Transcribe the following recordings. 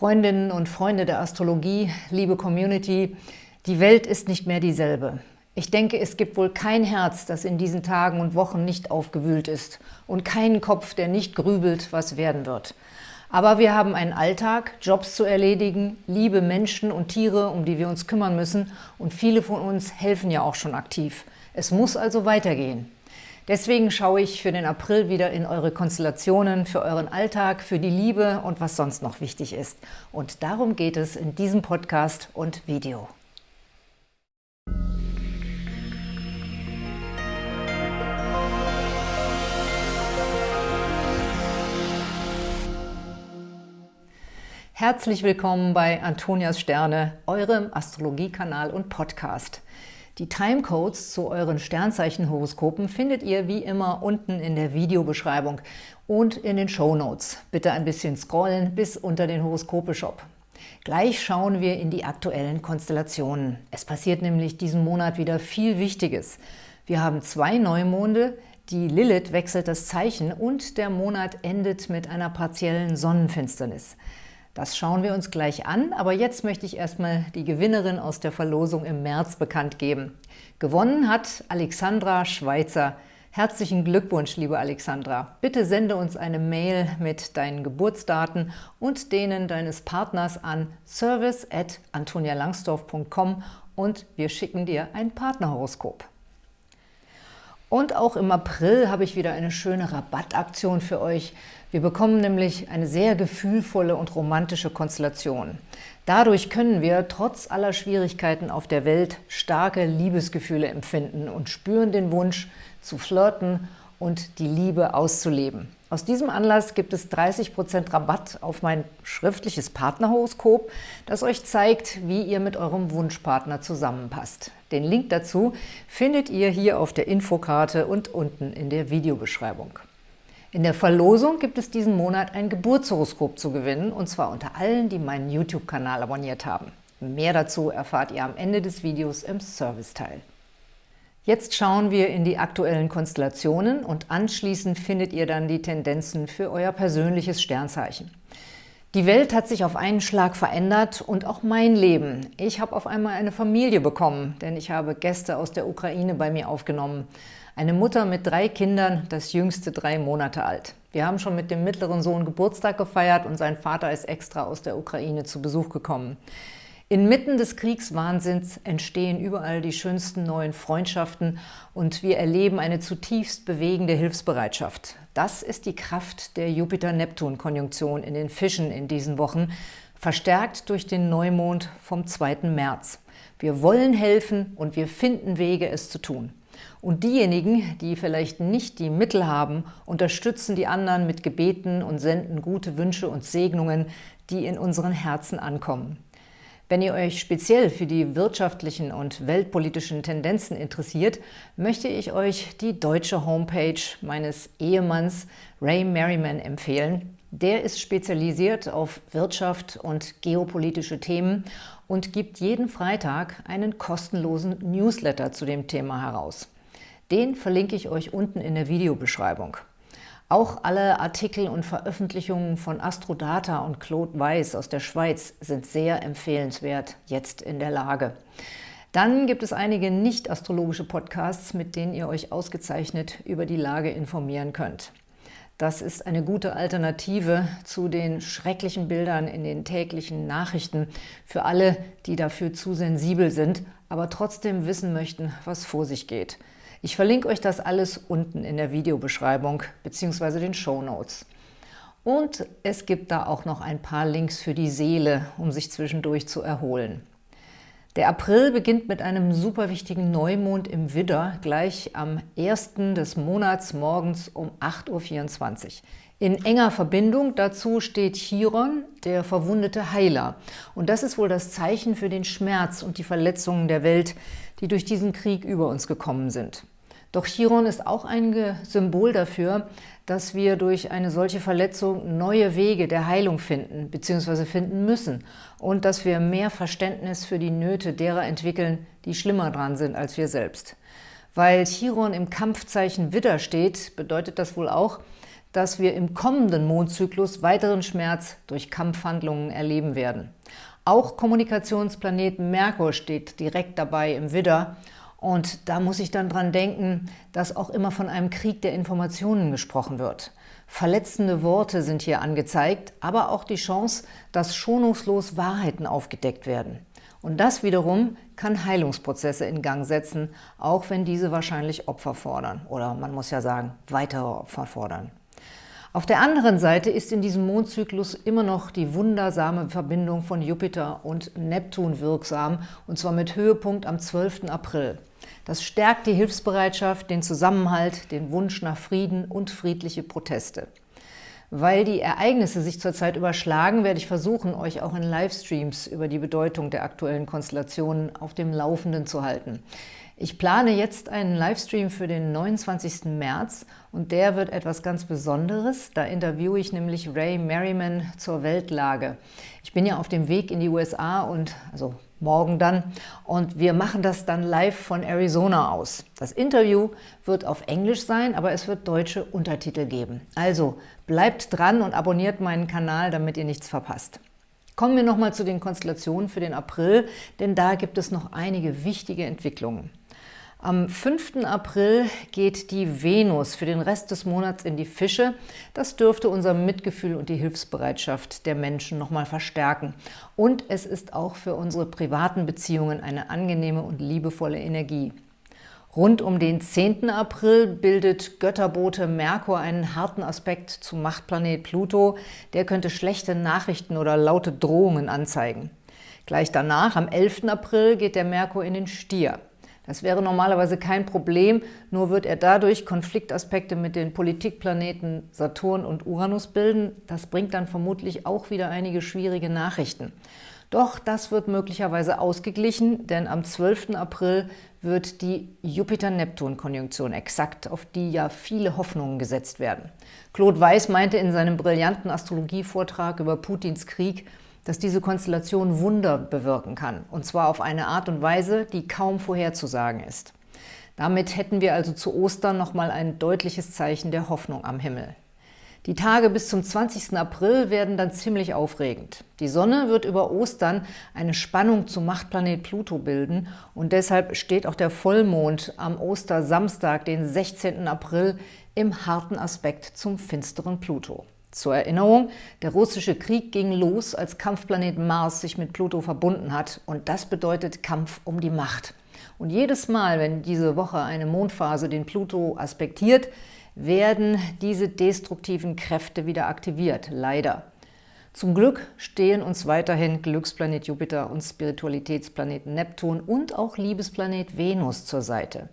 Freundinnen und Freunde der Astrologie, liebe Community, die Welt ist nicht mehr dieselbe. Ich denke, es gibt wohl kein Herz, das in diesen Tagen und Wochen nicht aufgewühlt ist und keinen Kopf, der nicht grübelt, was werden wird. Aber wir haben einen Alltag, Jobs zu erledigen, liebe Menschen und Tiere, um die wir uns kümmern müssen und viele von uns helfen ja auch schon aktiv. Es muss also weitergehen. Deswegen schaue ich für den April wieder in eure Konstellationen, für euren Alltag, für die Liebe und was sonst noch wichtig ist. Und darum geht es in diesem Podcast und Video. Herzlich willkommen bei Antonias Sterne, eurem Astrologiekanal und Podcast. Die Timecodes zu euren Sternzeichenhoroskopen findet ihr wie immer unten in der Videobeschreibung und in den Show Notes. Bitte ein bisschen scrollen bis unter den Horoskope-Shop. Gleich schauen wir in die aktuellen Konstellationen. Es passiert nämlich diesen Monat wieder viel Wichtiges. Wir haben zwei Neumonde, die Lilith wechselt das Zeichen und der Monat endet mit einer partiellen Sonnenfinsternis. Das schauen wir uns gleich an, aber jetzt möchte ich erstmal die Gewinnerin aus der Verlosung im März bekannt geben. Gewonnen hat Alexandra Schweizer. Herzlichen Glückwunsch, liebe Alexandra. Bitte sende uns eine Mail mit deinen Geburtsdaten und denen deines Partners an service at antonialangsdorf.com und wir schicken dir ein Partnerhoroskop. Und auch im April habe ich wieder eine schöne Rabattaktion für euch. Wir bekommen nämlich eine sehr gefühlvolle und romantische Konstellation. Dadurch können wir trotz aller Schwierigkeiten auf der Welt starke Liebesgefühle empfinden und spüren den Wunsch zu flirten und die Liebe auszuleben. Aus diesem Anlass gibt es 30% Rabatt auf mein schriftliches Partnerhoroskop, das euch zeigt, wie ihr mit eurem Wunschpartner zusammenpasst. Den Link dazu findet ihr hier auf der Infokarte und unten in der Videobeschreibung. In der Verlosung gibt es diesen Monat ein Geburtshoroskop zu gewinnen, und zwar unter allen, die meinen YouTube-Kanal abonniert haben. Mehr dazu erfahrt ihr am Ende des Videos im Serviceteil. Jetzt schauen wir in die aktuellen Konstellationen und anschließend findet ihr dann die Tendenzen für euer persönliches Sternzeichen. Die Welt hat sich auf einen Schlag verändert und auch mein Leben. Ich habe auf einmal eine Familie bekommen, denn ich habe Gäste aus der Ukraine bei mir aufgenommen. Eine Mutter mit drei Kindern, das jüngste drei Monate alt. Wir haben schon mit dem mittleren Sohn Geburtstag gefeiert und sein Vater ist extra aus der Ukraine zu Besuch gekommen. Inmitten des Kriegswahnsinns entstehen überall die schönsten neuen Freundschaften und wir erleben eine zutiefst bewegende Hilfsbereitschaft. Das ist die Kraft der Jupiter-Neptun-Konjunktion in den Fischen in diesen Wochen, verstärkt durch den Neumond vom 2. März. Wir wollen helfen und wir finden Wege, es zu tun. Und diejenigen, die vielleicht nicht die Mittel haben, unterstützen die anderen mit Gebeten und senden gute Wünsche und Segnungen, die in unseren Herzen ankommen. Wenn ihr euch speziell für die wirtschaftlichen und weltpolitischen Tendenzen interessiert, möchte ich euch die deutsche Homepage meines Ehemanns Ray Merriman empfehlen. Der ist spezialisiert auf Wirtschaft und geopolitische Themen und gibt jeden Freitag einen kostenlosen Newsletter zu dem Thema heraus. Den verlinke ich euch unten in der Videobeschreibung. Auch alle Artikel und Veröffentlichungen von Astrodata und Claude Weiss aus der Schweiz sind sehr empfehlenswert, jetzt in der Lage. Dann gibt es einige nicht-astrologische Podcasts, mit denen ihr euch ausgezeichnet über die Lage informieren könnt. Das ist eine gute Alternative zu den schrecklichen Bildern in den täglichen Nachrichten für alle, die dafür zu sensibel sind, aber trotzdem wissen möchten, was vor sich geht. Ich verlinke euch das alles unten in der Videobeschreibung bzw. den Show Notes. Und es gibt da auch noch ein paar Links für die Seele, um sich zwischendurch zu erholen. Der April beginnt mit einem super wichtigen Neumond im Widder, gleich am 1. des Monats morgens um 8.24 Uhr. In enger Verbindung dazu steht Chiron, der verwundete Heiler. Und das ist wohl das Zeichen für den Schmerz und die Verletzungen der Welt, die durch diesen Krieg über uns gekommen sind. Doch Chiron ist auch ein Symbol dafür, dass wir durch eine solche Verletzung neue Wege der Heilung finden bzw. finden müssen und dass wir mehr Verständnis für die Nöte derer entwickeln, die schlimmer dran sind als wir selbst. Weil Chiron im Kampfzeichen Widder steht, bedeutet das wohl auch, dass wir im kommenden Mondzyklus weiteren Schmerz durch Kampfhandlungen erleben werden. Auch Kommunikationsplanet Merkur steht direkt dabei im Widder und da muss ich dann dran denken, dass auch immer von einem Krieg der Informationen gesprochen wird. Verletzende Worte sind hier angezeigt, aber auch die Chance, dass schonungslos Wahrheiten aufgedeckt werden. Und das wiederum kann Heilungsprozesse in Gang setzen, auch wenn diese wahrscheinlich Opfer fordern. Oder man muss ja sagen, weitere Opfer fordern. Auf der anderen Seite ist in diesem Mondzyklus immer noch die wundersame Verbindung von Jupiter und Neptun wirksam, und zwar mit Höhepunkt am 12. April. Das stärkt die Hilfsbereitschaft, den Zusammenhalt, den Wunsch nach Frieden und friedliche Proteste. Weil die Ereignisse sich zurzeit überschlagen, werde ich versuchen, euch auch in Livestreams über die Bedeutung der aktuellen Konstellationen auf dem Laufenden zu halten. Ich plane jetzt einen Livestream für den 29. März und der wird etwas ganz Besonderes. Da interviewe ich nämlich Ray Merriman zur Weltlage. Ich bin ja auf dem Weg in die USA und also morgen dann und wir machen das dann live von Arizona aus. Das Interview wird auf Englisch sein, aber es wird deutsche Untertitel geben. Also bleibt dran und abonniert meinen Kanal, damit ihr nichts verpasst. Kommen wir nochmal zu den Konstellationen für den April, denn da gibt es noch einige wichtige Entwicklungen. Am 5. April geht die Venus für den Rest des Monats in die Fische. Das dürfte unser Mitgefühl und die Hilfsbereitschaft der Menschen nochmal verstärken. Und es ist auch für unsere privaten Beziehungen eine angenehme und liebevolle Energie. Rund um den 10. April bildet Götterbote Merkur einen harten Aspekt zum Machtplanet Pluto. Der könnte schlechte Nachrichten oder laute Drohungen anzeigen. Gleich danach, am 11. April, geht der Merkur in den Stier. Das wäre normalerweise kein Problem, nur wird er dadurch Konfliktaspekte mit den Politikplaneten Saturn und Uranus bilden. Das bringt dann vermutlich auch wieder einige schwierige Nachrichten. Doch das wird möglicherweise ausgeglichen, denn am 12. April wird die Jupiter-Neptun-Konjunktion exakt, auf die ja viele Hoffnungen gesetzt werden. Claude Weiß meinte in seinem brillanten Astrologievortrag über Putins Krieg, dass diese Konstellation Wunder bewirken kann, und zwar auf eine Art und Weise, die kaum vorherzusagen ist. Damit hätten wir also zu Ostern nochmal ein deutliches Zeichen der Hoffnung am Himmel. Die Tage bis zum 20. April werden dann ziemlich aufregend. Die Sonne wird über Ostern eine Spannung zum Machtplanet Pluto bilden und deshalb steht auch der Vollmond am Ostersamstag, den 16. April, im harten Aspekt zum finsteren Pluto. Zur Erinnerung, der russische Krieg ging los, als Kampfplanet Mars sich mit Pluto verbunden hat und das bedeutet Kampf um die Macht. Und jedes Mal, wenn diese Woche eine Mondphase den Pluto aspektiert, werden diese destruktiven Kräfte wieder aktiviert, leider. Zum Glück stehen uns weiterhin Glücksplanet Jupiter und Spiritualitätsplanet Neptun und auch Liebesplanet Venus zur Seite.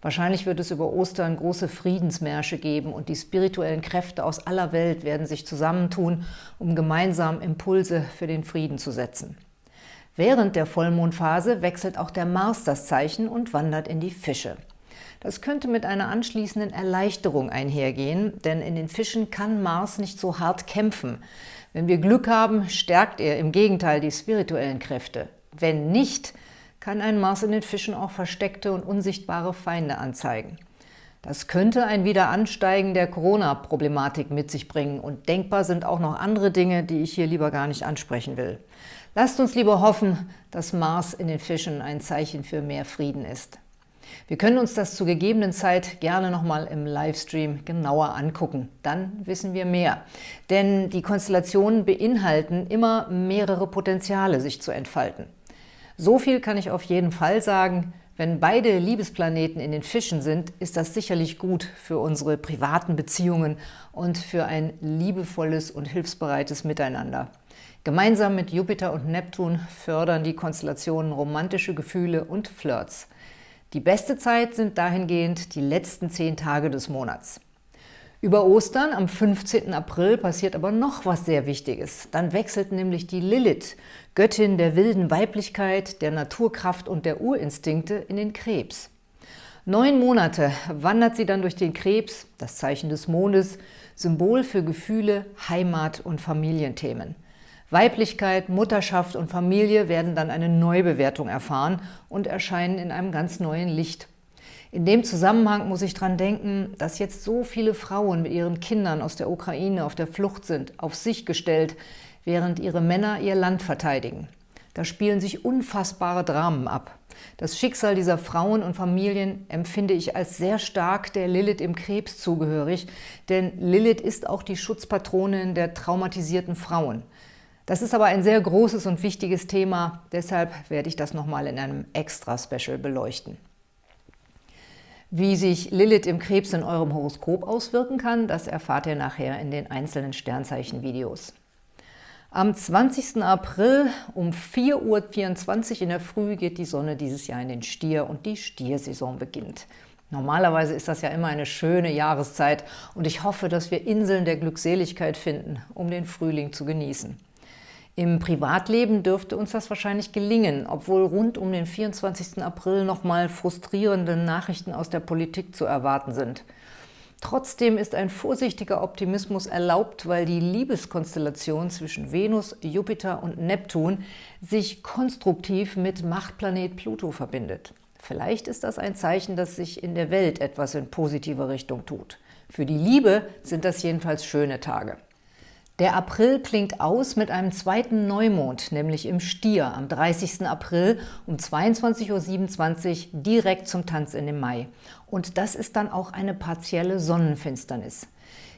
Wahrscheinlich wird es über Ostern große Friedensmärsche geben und die spirituellen Kräfte aus aller Welt werden sich zusammentun, um gemeinsam Impulse für den Frieden zu setzen. Während der Vollmondphase wechselt auch der Mars das Zeichen und wandert in die Fische. Das könnte mit einer anschließenden Erleichterung einhergehen, denn in den Fischen kann Mars nicht so hart kämpfen. Wenn wir Glück haben, stärkt er im Gegenteil die spirituellen Kräfte. Wenn nicht, kann ein Mars in den Fischen auch versteckte und unsichtbare Feinde anzeigen. Das könnte ein Wiederansteigen der Corona-Problematik mit sich bringen und denkbar sind auch noch andere Dinge, die ich hier lieber gar nicht ansprechen will. Lasst uns lieber hoffen, dass Mars in den Fischen ein Zeichen für mehr Frieden ist. Wir können uns das zu gegebenen Zeit gerne nochmal im Livestream genauer angucken. Dann wissen wir mehr. Denn die Konstellationen beinhalten immer mehrere Potenziale, sich zu entfalten. So viel kann ich auf jeden Fall sagen, wenn beide Liebesplaneten in den Fischen sind, ist das sicherlich gut für unsere privaten Beziehungen und für ein liebevolles und hilfsbereites Miteinander. Gemeinsam mit Jupiter und Neptun fördern die Konstellationen romantische Gefühle und Flirts. Die beste Zeit sind dahingehend die letzten zehn Tage des Monats. Über Ostern am 15. April passiert aber noch was sehr Wichtiges. Dann wechselt nämlich die Lilith, Göttin der wilden Weiblichkeit, der Naturkraft und der Urinstinkte, in den Krebs. Neun Monate wandert sie dann durch den Krebs, das Zeichen des Mondes, Symbol für Gefühle, Heimat und Familienthemen. Weiblichkeit, Mutterschaft und Familie werden dann eine Neubewertung erfahren und erscheinen in einem ganz neuen Licht. In dem Zusammenhang muss ich dran denken, dass jetzt so viele Frauen mit ihren Kindern aus der Ukraine auf der Flucht sind, auf sich gestellt, während ihre Männer ihr Land verteidigen. Da spielen sich unfassbare Dramen ab. Das Schicksal dieser Frauen und Familien empfinde ich als sehr stark der Lilith im Krebs zugehörig, denn Lilith ist auch die Schutzpatronin der traumatisierten Frauen. Das ist aber ein sehr großes und wichtiges Thema, deshalb werde ich das nochmal in einem Extra-Special beleuchten. Wie sich Lilith im Krebs in eurem Horoskop auswirken kann, das erfahrt ihr nachher in den einzelnen Sternzeichen-Videos. Am 20. April um 4.24 Uhr in der Früh geht die Sonne dieses Jahr in den Stier und die Stiersaison beginnt. Normalerweise ist das ja immer eine schöne Jahreszeit und ich hoffe, dass wir Inseln der Glückseligkeit finden, um den Frühling zu genießen. Im Privatleben dürfte uns das wahrscheinlich gelingen, obwohl rund um den 24. April nochmal frustrierende Nachrichten aus der Politik zu erwarten sind – Trotzdem ist ein vorsichtiger Optimismus erlaubt, weil die Liebeskonstellation zwischen Venus, Jupiter und Neptun sich konstruktiv mit Machtplanet Pluto verbindet. Vielleicht ist das ein Zeichen, dass sich in der Welt etwas in positive Richtung tut. Für die Liebe sind das jedenfalls schöne Tage. Der April klingt aus mit einem zweiten Neumond, nämlich im Stier am 30. April um 22.27 Uhr direkt zum Tanz in den Mai. Und das ist dann auch eine partielle Sonnenfinsternis.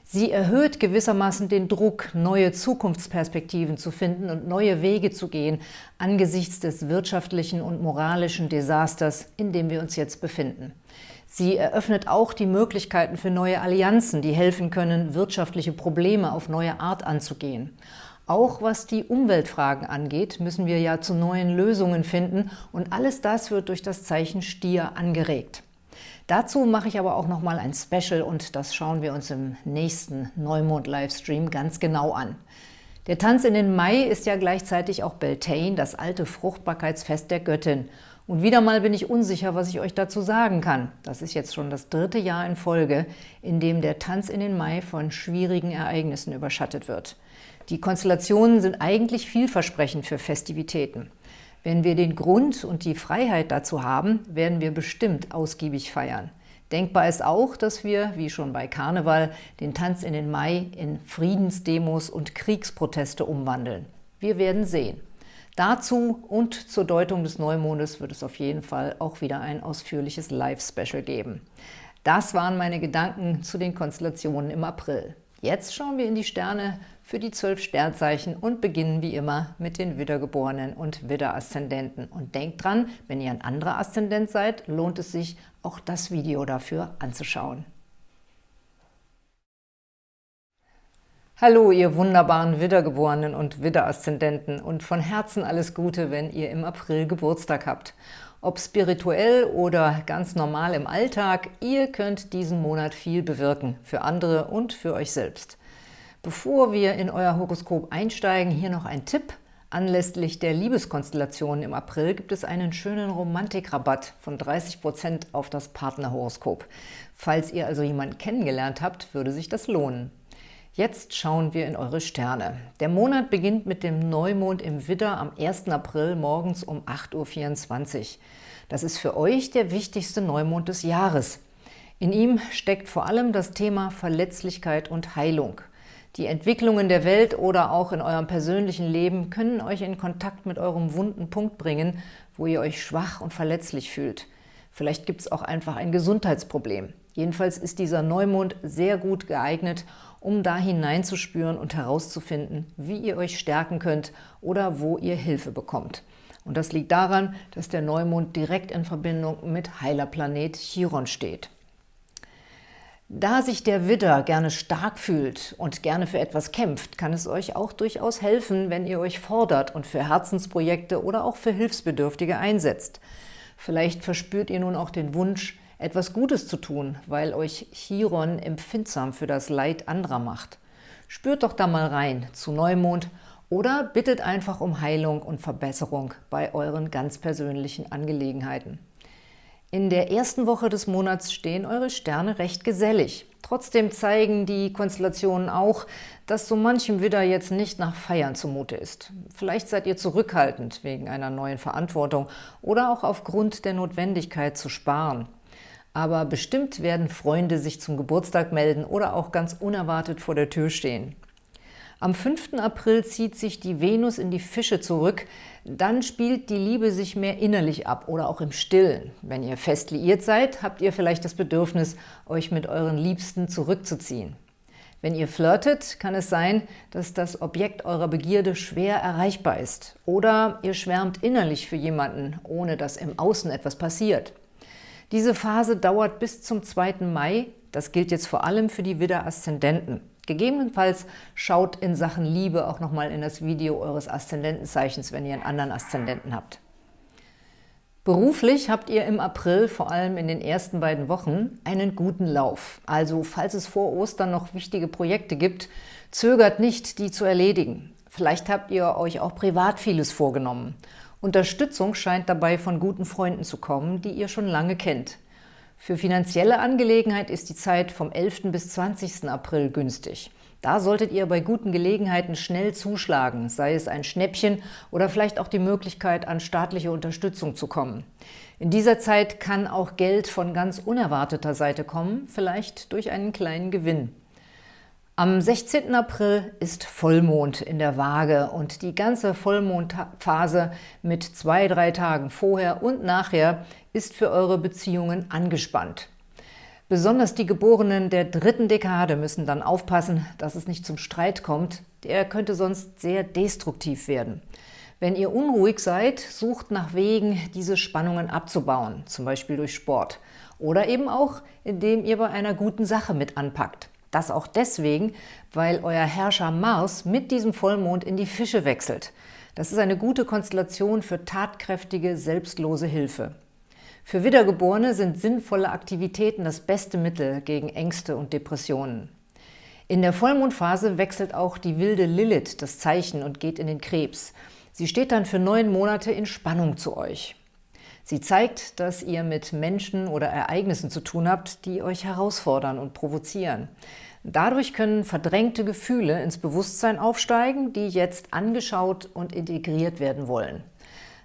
Sie erhöht gewissermaßen den Druck, neue Zukunftsperspektiven zu finden und neue Wege zu gehen angesichts des wirtschaftlichen und moralischen Desasters, in dem wir uns jetzt befinden. Sie eröffnet auch die Möglichkeiten für neue Allianzen, die helfen können, wirtschaftliche Probleme auf neue Art anzugehen. Auch was die Umweltfragen angeht, müssen wir ja zu neuen Lösungen finden und alles das wird durch das Zeichen Stier angeregt. Dazu mache ich aber auch noch mal ein Special und das schauen wir uns im nächsten Neumond-Livestream ganz genau an. Der Tanz in den Mai ist ja gleichzeitig auch Beltane, das alte Fruchtbarkeitsfest der Göttin – und wieder mal bin ich unsicher, was ich euch dazu sagen kann. Das ist jetzt schon das dritte Jahr in Folge, in dem der Tanz in den Mai von schwierigen Ereignissen überschattet wird. Die Konstellationen sind eigentlich vielversprechend für Festivitäten. Wenn wir den Grund und die Freiheit dazu haben, werden wir bestimmt ausgiebig feiern. Denkbar ist auch, dass wir, wie schon bei Karneval, den Tanz in den Mai in Friedensdemos und Kriegsproteste umwandeln. Wir werden sehen. Dazu und zur Deutung des Neumondes wird es auf jeden Fall auch wieder ein ausführliches Live-Special geben. Das waren meine Gedanken zu den Konstellationen im April. Jetzt schauen wir in die Sterne für die zwölf Sternzeichen und beginnen wie immer mit den Widdergeborenen und Widder-Aszendenten. Und denkt dran, wenn ihr ein anderer Aszendent seid, lohnt es sich, auch das Video dafür anzuschauen. Hallo, ihr wunderbaren Widdergeborenen und Widderaszendenten und von Herzen alles Gute, wenn ihr im April Geburtstag habt. Ob spirituell oder ganz normal im Alltag, ihr könnt diesen Monat viel bewirken, für andere und für euch selbst. Bevor wir in euer Horoskop einsteigen, hier noch ein Tipp. Anlässlich der Liebeskonstellationen im April gibt es einen schönen Romantikrabatt von 30% auf das Partnerhoroskop. Falls ihr also jemanden kennengelernt habt, würde sich das lohnen. Jetzt schauen wir in eure Sterne. Der Monat beginnt mit dem Neumond im Widder am 1. April morgens um 8.24 Uhr. Das ist für euch der wichtigste Neumond des Jahres. In ihm steckt vor allem das Thema Verletzlichkeit und Heilung. Die Entwicklungen der Welt oder auch in eurem persönlichen Leben können euch in Kontakt mit eurem wunden Punkt bringen, wo ihr euch schwach und verletzlich fühlt. Vielleicht gibt es auch einfach ein Gesundheitsproblem. Jedenfalls ist dieser Neumond sehr gut geeignet, um da hineinzuspüren und herauszufinden, wie ihr euch stärken könnt oder wo ihr Hilfe bekommt. Und das liegt daran, dass der Neumond direkt in Verbindung mit Heilerplanet Chiron steht. Da sich der Widder gerne stark fühlt und gerne für etwas kämpft, kann es euch auch durchaus helfen, wenn ihr euch fordert und für Herzensprojekte oder auch für Hilfsbedürftige einsetzt. Vielleicht verspürt ihr nun auch den Wunsch, etwas Gutes zu tun, weil euch Chiron empfindsam für das Leid anderer macht. Spürt doch da mal rein zu Neumond oder bittet einfach um Heilung und Verbesserung bei euren ganz persönlichen Angelegenheiten. In der ersten Woche des Monats stehen eure Sterne recht gesellig. Trotzdem zeigen die Konstellationen auch, dass so manchem Widder jetzt nicht nach Feiern zumute ist. Vielleicht seid ihr zurückhaltend wegen einer neuen Verantwortung oder auch aufgrund der Notwendigkeit zu sparen. Aber bestimmt werden Freunde sich zum Geburtstag melden oder auch ganz unerwartet vor der Tür stehen. Am 5. April zieht sich die Venus in die Fische zurück. Dann spielt die Liebe sich mehr innerlich ab oder auch im Stillen. Wenn ihr fest liiert seid, habt ihr vielleicht das Bedürfnis, euch mit euren Liebsten zurückzuziehen. Wenn ihr flirtet, kann es sein, dass das Objekt eurer Begierde schwer erreichbar ist. Oder ihr schwärmt innerlich für jemanden, ohne dass im Außen etwas passiert. Diese Phase dauert bis zum 2. Mai. Das gilt jetzt vor allem für die Widder-Aszendenten. Gegebenenfalls schaut in Sachen Liebe auch nochmal in das Video eures Aszendentenzeichens, wenn ihr einen anderen Aszendenten habt. Beruflich habt ihr im April, vor allem in den ersten beiden Wochen, einen guten Lauf. Also falls es vor Ostern noch wichtige Projekte gibt, zögert nicht, die zu erledigen. Vielleicht habt ihr euch auch privat vieles vorgenommen. Unterstützung scheint dabei von guten Freunden zu kommen, die ihr schon lange kennt. Für finanzielle Angelegenheit ist die Zeit vom 11. bis 20. April günstig. Da solltet ihr bei guten Gelegenheiten schnell zuschlagen, sei es ein Schnäppchen oder vielleicht auch die Möglichkeit, an staatliche Unterstützung zu kommen. In dieser Zeit kann auch Geld von ganz unerwarteter Seite kommen, vielleicht durch einen kleinen Gewinn. Am 16. April ist Vollmond in der Waage und die ganze Vollmondphase mit zwei, drei Tagen vorher und nachher ist für eure Beziehungen angespannt. Besonders die Geborenen der dritten Dekade müssen dann aufpassen, dass es nicht zum Streit kommt. Der könnte sonst sehr destruktiv werden. Wenn ihr unruhig seid, sucht nach Wegen, diese Spannungen abzubauen, zum Beispiel durch Sport. Oder eben auch, indem ihr bei einer guten Sache mit anpackt. Das auch deswegen, weil euer Herrscher Mars mit diesem Vollmond in die Fische wechselt. Das ist eine gute Konstellation für tatkräftige, selbstlose Hilfe. Für Wiedergeborene sind sinnvolle Aktivitäten das beste Mittel gegen Ängste und Depressionen. In der Vollmondphase wechselt auch die wilde Lilith das Zeichen und geht in den Krebs. Sie steht dann für neun Monate in Spannung zu euch. Sie zeigt, dass ihr mit Menschen oder Ereignissen zu tun habt, die euch herausfordern und provozieren. Dadurch können verdrängte Gefühle ins Bewusstsein aufsteigen, die jetzt angeschaut und integriert werden wollen.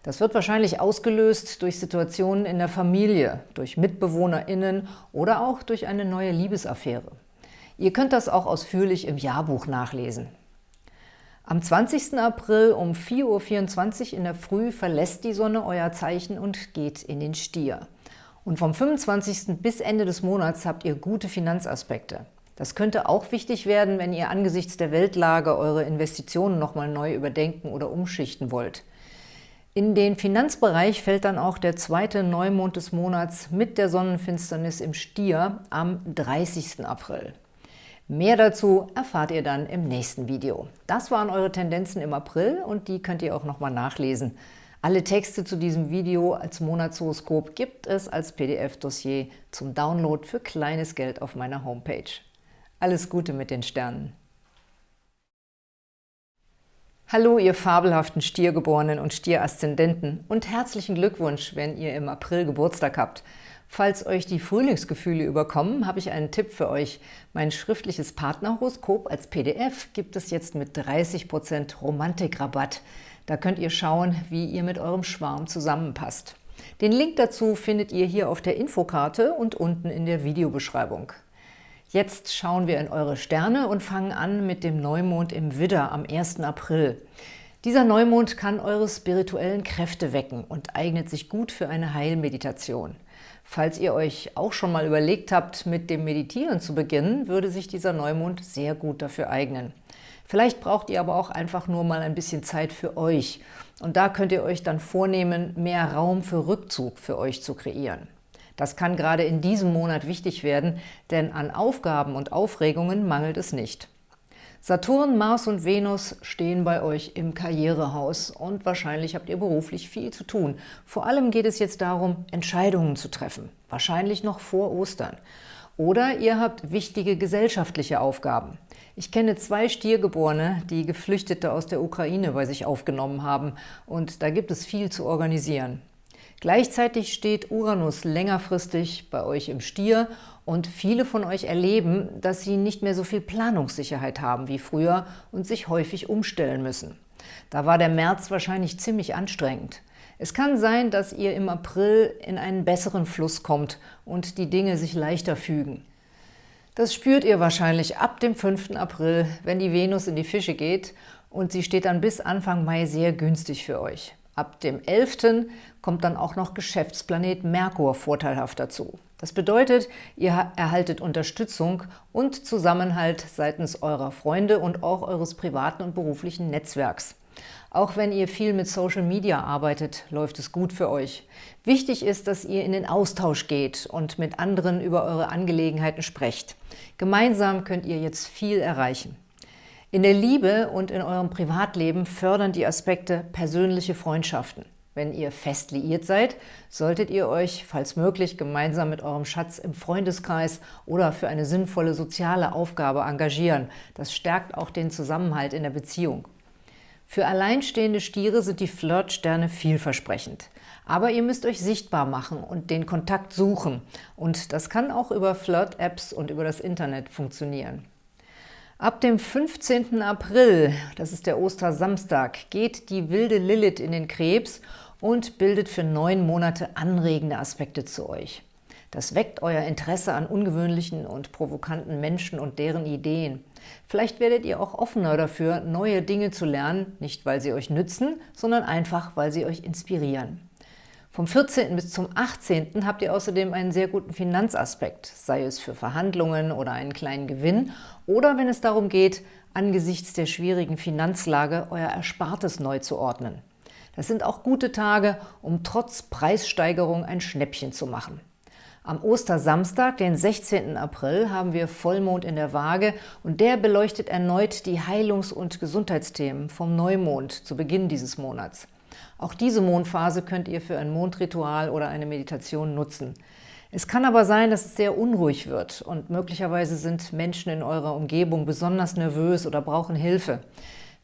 Das wird wahrscheinlich ausgelöst durch Situationen in der Familie, durch MitbewohnerInnen oder auch durch eine neue Liebesaffäre. Ihr könnt das auch ausführlich im Jahrbuch nachlesen. Am 20. April um 4.24 Uhr in der Früh verlässt die Sonne euer Zeichen und geht in den Stier. Und vom 25. bis Ende des Monats habt ihr gute Finanzaspekte. Das könnte auch wichtig werden, wenn ihr angesichts der Weltlage eure Investitionen nochmal neu überdenken oder umschichten wollt. In den Finanzbereich fällt dann auch der zweite Neumond des Monats mit der Sonnenfinsternis im Stier am 30. April. Mehr dazu erfahrt ihr dann im nächsten Video. Das waren eure Tendenzen im April und die könnt ihr auch nochmal nachlesen. Alle Texte zu diesem Video als Monatshoroskop gibt es als PDF-Dossier zum Download für kleines Geld auf meiner Homepage. Alles Gute mit den Sternen! Hallo, ihr fabelhaften Stiergeborenen und Stieraszendenten und herzlichen Glückwunsch, wenn ihr im April Geburtstag habt. Falls euch die Frühlingsgefühle überkommen, habe ich einen Tipp für euch. Mein schriftliches Partnerhoroskop als PDF gibt es jetzt mit 30% Romantikrabatt. Da könnt ihr schauen, wie ihr mit eurem Schwarm zusammenpasst. Den Link dazu findet ihr hier auf der Infokarte und unten in der Videobeschreibung. Jetzt schauen wir in eure Sterne und fangen an mit dem Neumond im Widder am 1. April. Dieser Neumond kann eure spirituellen Kräfte wecken und eignet sich gut für eine Heilmeditation. Falls ihr euch auch schon mal überlegt habt, mit dem Meditieren zu beginnen, würde sich dieser Neumond sehr gut dafür eignen. Vielleicht braucht ihr aber auch einfach nur mal ein bisschen Zeit für euch. Und da könnt ihr euch dann vornehmen, mehr Raum für Rückzug für euch zu kreieren. Das kann gerade in diesem Monat wichtig werden, denn an Aufgaben und Aufregungen mangelt es nicht. Saturn, Mars und Venus stehen bei euch im Karrierehaus und wahrscheinlich habt ihr beruflich viel zu tun. Vor allem geht es jetzt darum, Entscheidungen zu treffen, wahrscheinlich noch vor Ostern. Oder ihr habt wichtige gesellschaftliche Aufgaben. Ich kenne zwei Stiergeborene, die Geflüchtete aus der Ukraine bei sich aufgenommen haben und da gibt es viel zu organisieren. Gleichzeitig steht Uranus längerfristig bei euch im Stier und viele von euch erleben, dass sie nicht mehr so viel Planungssicherheit haben wie früher und sich häufig umstellen müssen. Da war der März wahrscheinlich ziemlich anstrengend. Es kann sein, dass ihr im April in einen besseren Fluss kommt und die Dinge sich leichter fügen. Das spürt ihr wahrscheinlich ab dem 5. April, wenn die Venus in die Fische geht und sie steht dann bis Anfang Mai sehr günstig für euch. Ab dem 11. kommt dann auch noch Geschäftsplanet Merkur vorteilhaft dazu. Das bedeutet, ihr erhaltet Unterstützung und Zusammenhalt seitens eurer Freunde und auch eures privaten und beruflichen Netzwerks. Auch wenn ihr viel mit Social Media arbeitet, läuft es gut für euch. Wichtig ist, dass ihr in den Austausch geht und mit anderen über eure Angelegenheiten sprecht. Gemeinsam könnt ihr jetzt viel erreichen. In der Liebe und in eurem Privatleben fördern die Aspekte persönliche Freundschaften. Wenn ihr fest liiert seid, solltet ihr euch, falls möglich, gemeinsam mit eurem Schatz im Freundeskreis oder für eine sinnvolle soziale Aufgabe engagieren. Das stärkt auch den Zusammenhalt in der Beziehung. Für alleinstehende Stiere sind die Flirtsterne vielversprechend. Aber ihr müsst euch sichtbar machen und den Kontakt suchen. Und das kann auch über Flirt-Apps und über das Internet funktionieren. Ab dem 15. April, das ist der Ostersamstag, geht die wilde Lilith in den Krebs und bildet für neun Monate anregende Aspekte zu euch. Das weckt euer Interesse an ungewöhnlichen und provokanten Menschen und deren Ideen. Vielleicht werdet ihr auch offener dafür, neue Dinge zu lernen, nicht weil sie euch nützen, sondern einfach, weil sie euch inspirieren. Vom 14. bis zum 18. habt ihr außerdem einen sehr guten Finanzaspekt, sei es für Verhandlungen oder einen kleinen Gewinn oder wenn es darum geht, angesichts der schwierigen Finanzlage euer Erspartes neu zu ordnen. Das sind auch gute Tage, um trotz Preissteigerung ein Schnäppchen zu machen. Am Ostersamstag, den 16. April, haben wir Vollmond in der Waage und der beleuchtet erneut die Heilungs- und Gesundheitsthemen vom Neumond zu Beginn dieses Monats. Auch diese Mondphase könnt ihr für ein Mondritual oder eine Meditation nutzen. Es kann aber sein, dass es sehr unruhig wird und möglicherweise sind Menschen in eurer Umgebung besonders nervös oder brauchen Hilfe.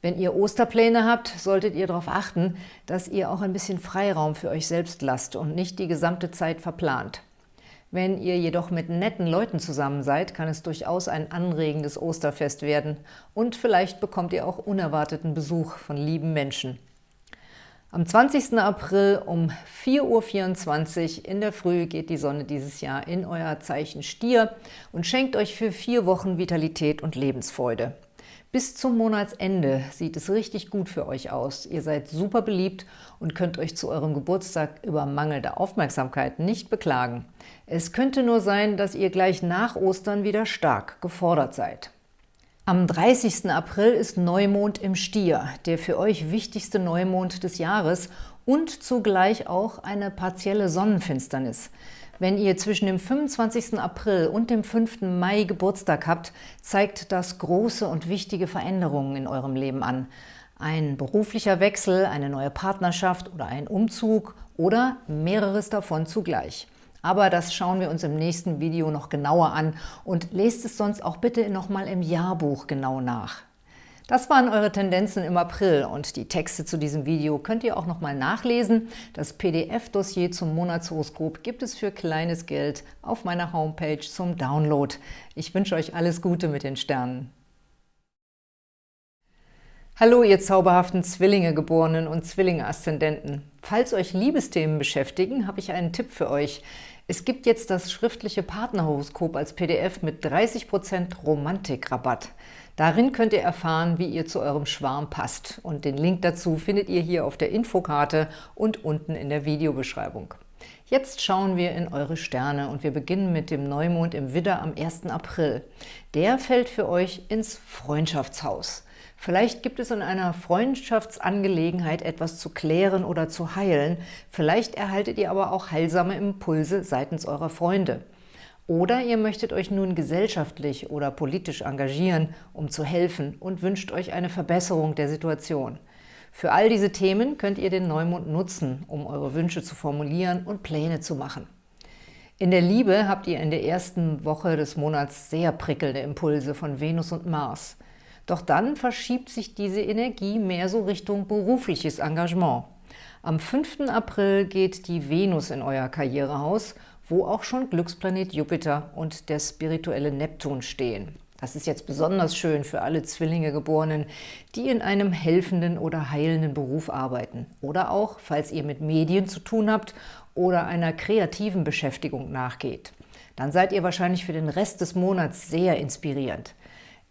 Wenn ihr Osterpläne habt, solltet ihr darauf achten, dass ihr auch ein bisschen Freiraum für euch selbst lasst und nicht die gesamte Zeit verplant. Wenn ihr jedoch mit netten Leuten zusammen seid, kann es durchaus ein anregendes Osterfest werden und vielleicht bekommt ihr auch unerwarteten Besuch von lieben Menschen. Am 20. April um 4.24 Uhr in der Früh geht die Sonne dieses Jahr in euer Zeichen Stier und schenkt euch für vier Wochen Vitalität und Lebensfreude. Bis zum Monatsende sieht es richtig gut für euch aus. Ihr seid super beliebt und könnt euch zu eurem Geburtstag über mangelnde Aufmerksamkeit nicht beklagen. Es könnte nur sein, dass ihr gleich nach Ostern wieder stark gefordert seid. Am 30. April ist Neumond im Stier, der für euch wichtigste Neumond des Jahres und zugleich auch eine partielle Sonnenfinsternis. Wenn ihr zwischen dem 25. April und dem 5. Mai Geburtstag habt, zeigt das große und wichtige Veränderungen in eurem Leben an. Ein beruflicher Wechsel, eine neue Partnerschaft oder ein Umzug oder mehreres davon zugleich. Aber das schauen wir uns im nächsten Video noch genauer an und lest es sonst auch bitte nochmal im Jahrbuch genau nach. Das waren eure Tendenzen im April und die Texte zu diesem Video könnt ihr auch nochmal nachlesen. Das PDF-Dossier zum Monatshoroskop gibt es für kleines Geld auf meiner Homepage zum Download. Ich wünsche euch alles Gute mit den Sternen. Hallo, ihr zauberhaften Zwillinge-Geborenen und Zwillinge-Aszendenten. Falls euch Liebesthemen beschäftigen, habe ich einen Tipp für euch. Es gibt jetzt das schriftliche Partnerhoroskop als PDF mit 30% Romantikrabatt. Darin könnt ihr erfahren, wie ihr zu eurem Schwarm passt. Und den Link dazu findet ihr hier auf der Infokarte und unten in der Videobeschreibung. Jetzt schauen wir in eure Sterne und wir beginnen mit dem Neumond im Widder am 1. April. Der fällt für euch ins Freundschaftshaus. Vielleicht gibt es in einer Freundschaftsangelegenheit etwas zu klären oder zu heilen. Vielleicht erhaltet ihr aber auch heilsame Impulse seitens eurer Freunde. Oder ihr möchtet euch nun gesellschaftlich oder politisch engagieren, um zu helfen und wünscht euch eine Verbesserung der Situation. Für all diese Themen könnt ihr den Neumond nutzen, um eure Wünsche zu formulieren und Pläne zu machen. In der Liebe habt ihr in der ersten Woche des Monats sehr prickelnde Impulse von Venus und Mars. Doch dann verschiebt sich diese Energie mehr so Richtung berufliches Engagement. Am 5. April geht die Venus in euer Karrierehaus, wo auch schon Glücksplanet Jupiter und der spirituelle Neptun stehen. Das ist jetzt besonders schön für alle Zwillinge-Geborenen, die in einem helfenden oder heilenden Beruf arbeiten. Oder auch, falls ihr mit Medien zu tun habt oder einer kreativen Beschäftigung nachgeht. Dann seid ihr wahrscheinlich für den Rest des Monats sehr inspirierend.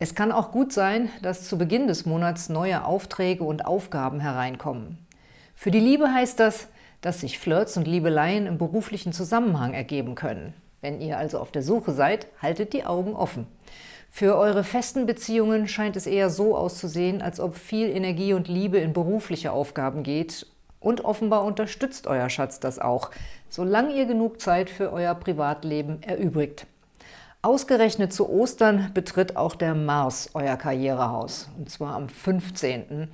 Es kann auch gut sein, dass zu Beginn des Monats neue Aufträge und Aufgaben hereinkommen. Für die Liebe heißt das, dass sich Flirts und Liebeleien im beruflichen Zusammenhang ergeben können. Wenn ihr also auf der Suche seid, haltet die Augen offen. Für eure festen Beziehungen scheint es eher so auszusehen, als ob viel Energie und Liebe in berufliche Aufgaben geht und offenbar unterstützt euer Schatz das auch, solange ihr genug Zeit für euer Privatleben erübrigt. Ausgerechnet zu Ostern betritt auch der Mars euer Karrierehaus, und zwar am 15.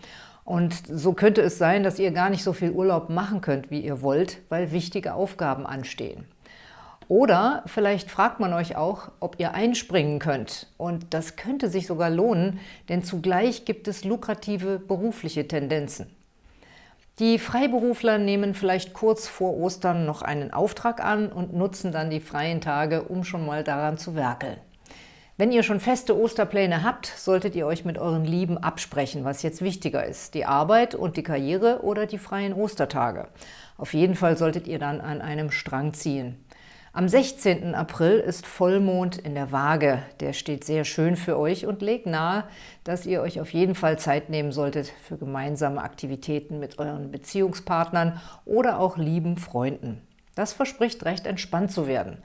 Und so könnte es sein, dass ihr gar nicht so viel Urlaub machen könnt, wie ihr wollt, weil wichtige Aufgaben anstehen. Oder vielleicht fragt man euch auch, ob ihr einspringen könnt. Und das könnte sich sogar lohnen, denn zugleich gibt es lukrative berufliche Tendenzen. Die Freiberufler nehmen vielleicht kurz vor Ostern noch einen Auftrag an und nutzen dann die freien Tage, um schon mal daran zu werkeln. Wenn ihr schon feste Osterpläne habt, solltet ihr euch mit euren Lieben absprechen, was jetzt wichtiger ist, die Arbeit und die Karriere oder die freien Ostertage. Auf jeden Fall solltet ihr dann an einem Strang ziehen. Am 16. April ist Vollmond in der Waage. Der steht sehr schön für euch und legt nahe, dass ihr euch auf jeden Fall Zeit nehmen solltet für gemeinsame Aktivitäten mit euren Beziehungspartnern oder auch lieben Freunden. Das verspricht recht entspannt zu werden.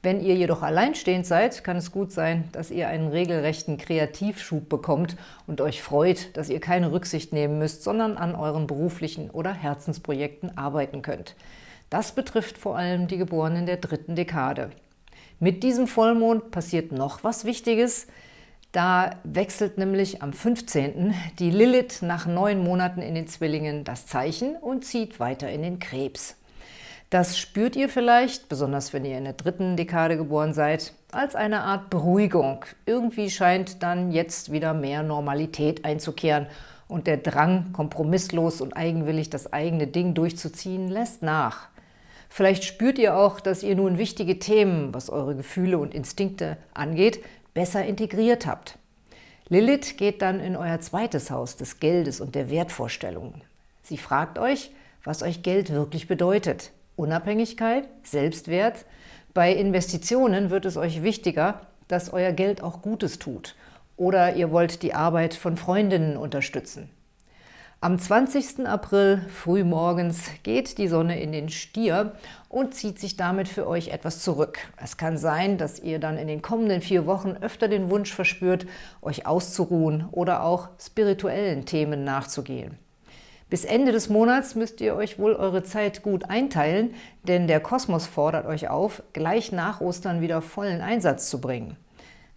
Wenn ihr jedoch alleinstehend seid, kann es gut sein, dass ihr einen regelrechten Kreativschub bekommt und euch freut, dass ihr keine Rücksicht nehmen müsst, sondern an euren beruflichen oder Herzensprojekten arbeiten könnt. Das betrifft vor allem die Geborenen der dritten Dekade. Mit diesem Vollmond passiert noch was Wichtiges. Da wechselt nämlich am 15. die Lilith nach neun Monaten in den Zwillingen das Zeichen und zieht weiter in den Krebs. Das spürt ihr vielleicht, besonders wenn ihr in der dritten Dekade geboren seid, als eine Art Beruhigung. Irgendwie scheint dann jetzt wieder mehr Normalität einzukehren und der Drang, kompromisslos und eigenwillig das eigene Ding durchzuziehen, lässt nach. Vielleicht spürt ihr auch, dass ihr nun wichtige Themen, was eure Gefühle und Instinkte angeht, besser integriert habt. Lilith geht dann in euer zweites Haus des Geldes und der Wertvorstellungen. Sie fragt euch, was euch Geld wirklich bedeutet. Unabhängigkeit, Selbstwert. Bei Investitionen wird es euch wichtiger, dass euer Geld auch Gutes tut. Oder ihr wollt die Arbeit von Freundinnen unterstützen. Am 20. April frühmorgens geht die Sonne in den Stier und zieht sich damit für euch etwas zurück. Es kann sein, dass ihr dann in den kommenden vier Wochen öfter den Wunsch verspürt, euch auszuruhen oder auch spirituellen Themen nachzugehen. Bis Ende des Monats müsst ihr euch wohl eure Zeit gut einteilen, denn der Kosmos fordert euch auf, gleich nach Ostern wieder vollen Einsatz zu bringen.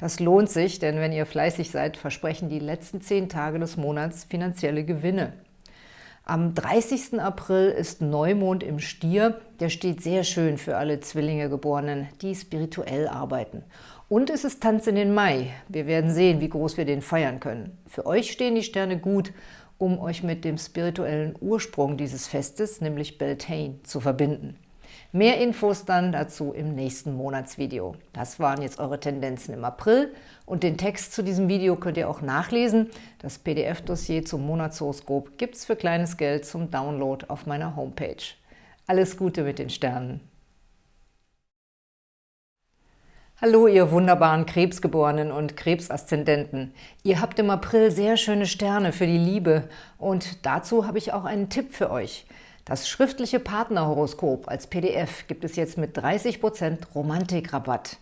Das lohnt sich, denn wenn ihr fleißig seid, versprechen die letzten zehn Tage des Monats finanzielle Gewinne. Am 30. April ist Neumond im Stier. Der steht sehr schön für alle Zwillinge-Geborenen, die spirituell arbeiten. Und es ist Tanz in den Mai. Wir werden sehen, wie groß wir den feiern können. Für euch stehen die Sterne gut, um euch mit dem spirituellen Ursprung dieses Festes, nämlich Beltane, zu verbinden. Mehr Infos dann dazu im nächsten Monatsvideo. Das waren jetzt eure Tendenzen im April und den Text zu diesem Video könnt ihr auch nachlesen. Das PDF-Dossier zum Monatshoroskop gibt es für kleines Geld zum Download auf meiner Homepage. Alles Gute mit den Sternen! Hallo, ihr wunderbaren Krebsgeborenen und Krebsaszendenten. Ihr habt im April sehr schöne Sterne für die Liebe und dazu habe ich auch einen Tipp für euch. Das schriftliche Partnerhoroskop als PDF gibt es jetzt mit 30% Romantikrabatt.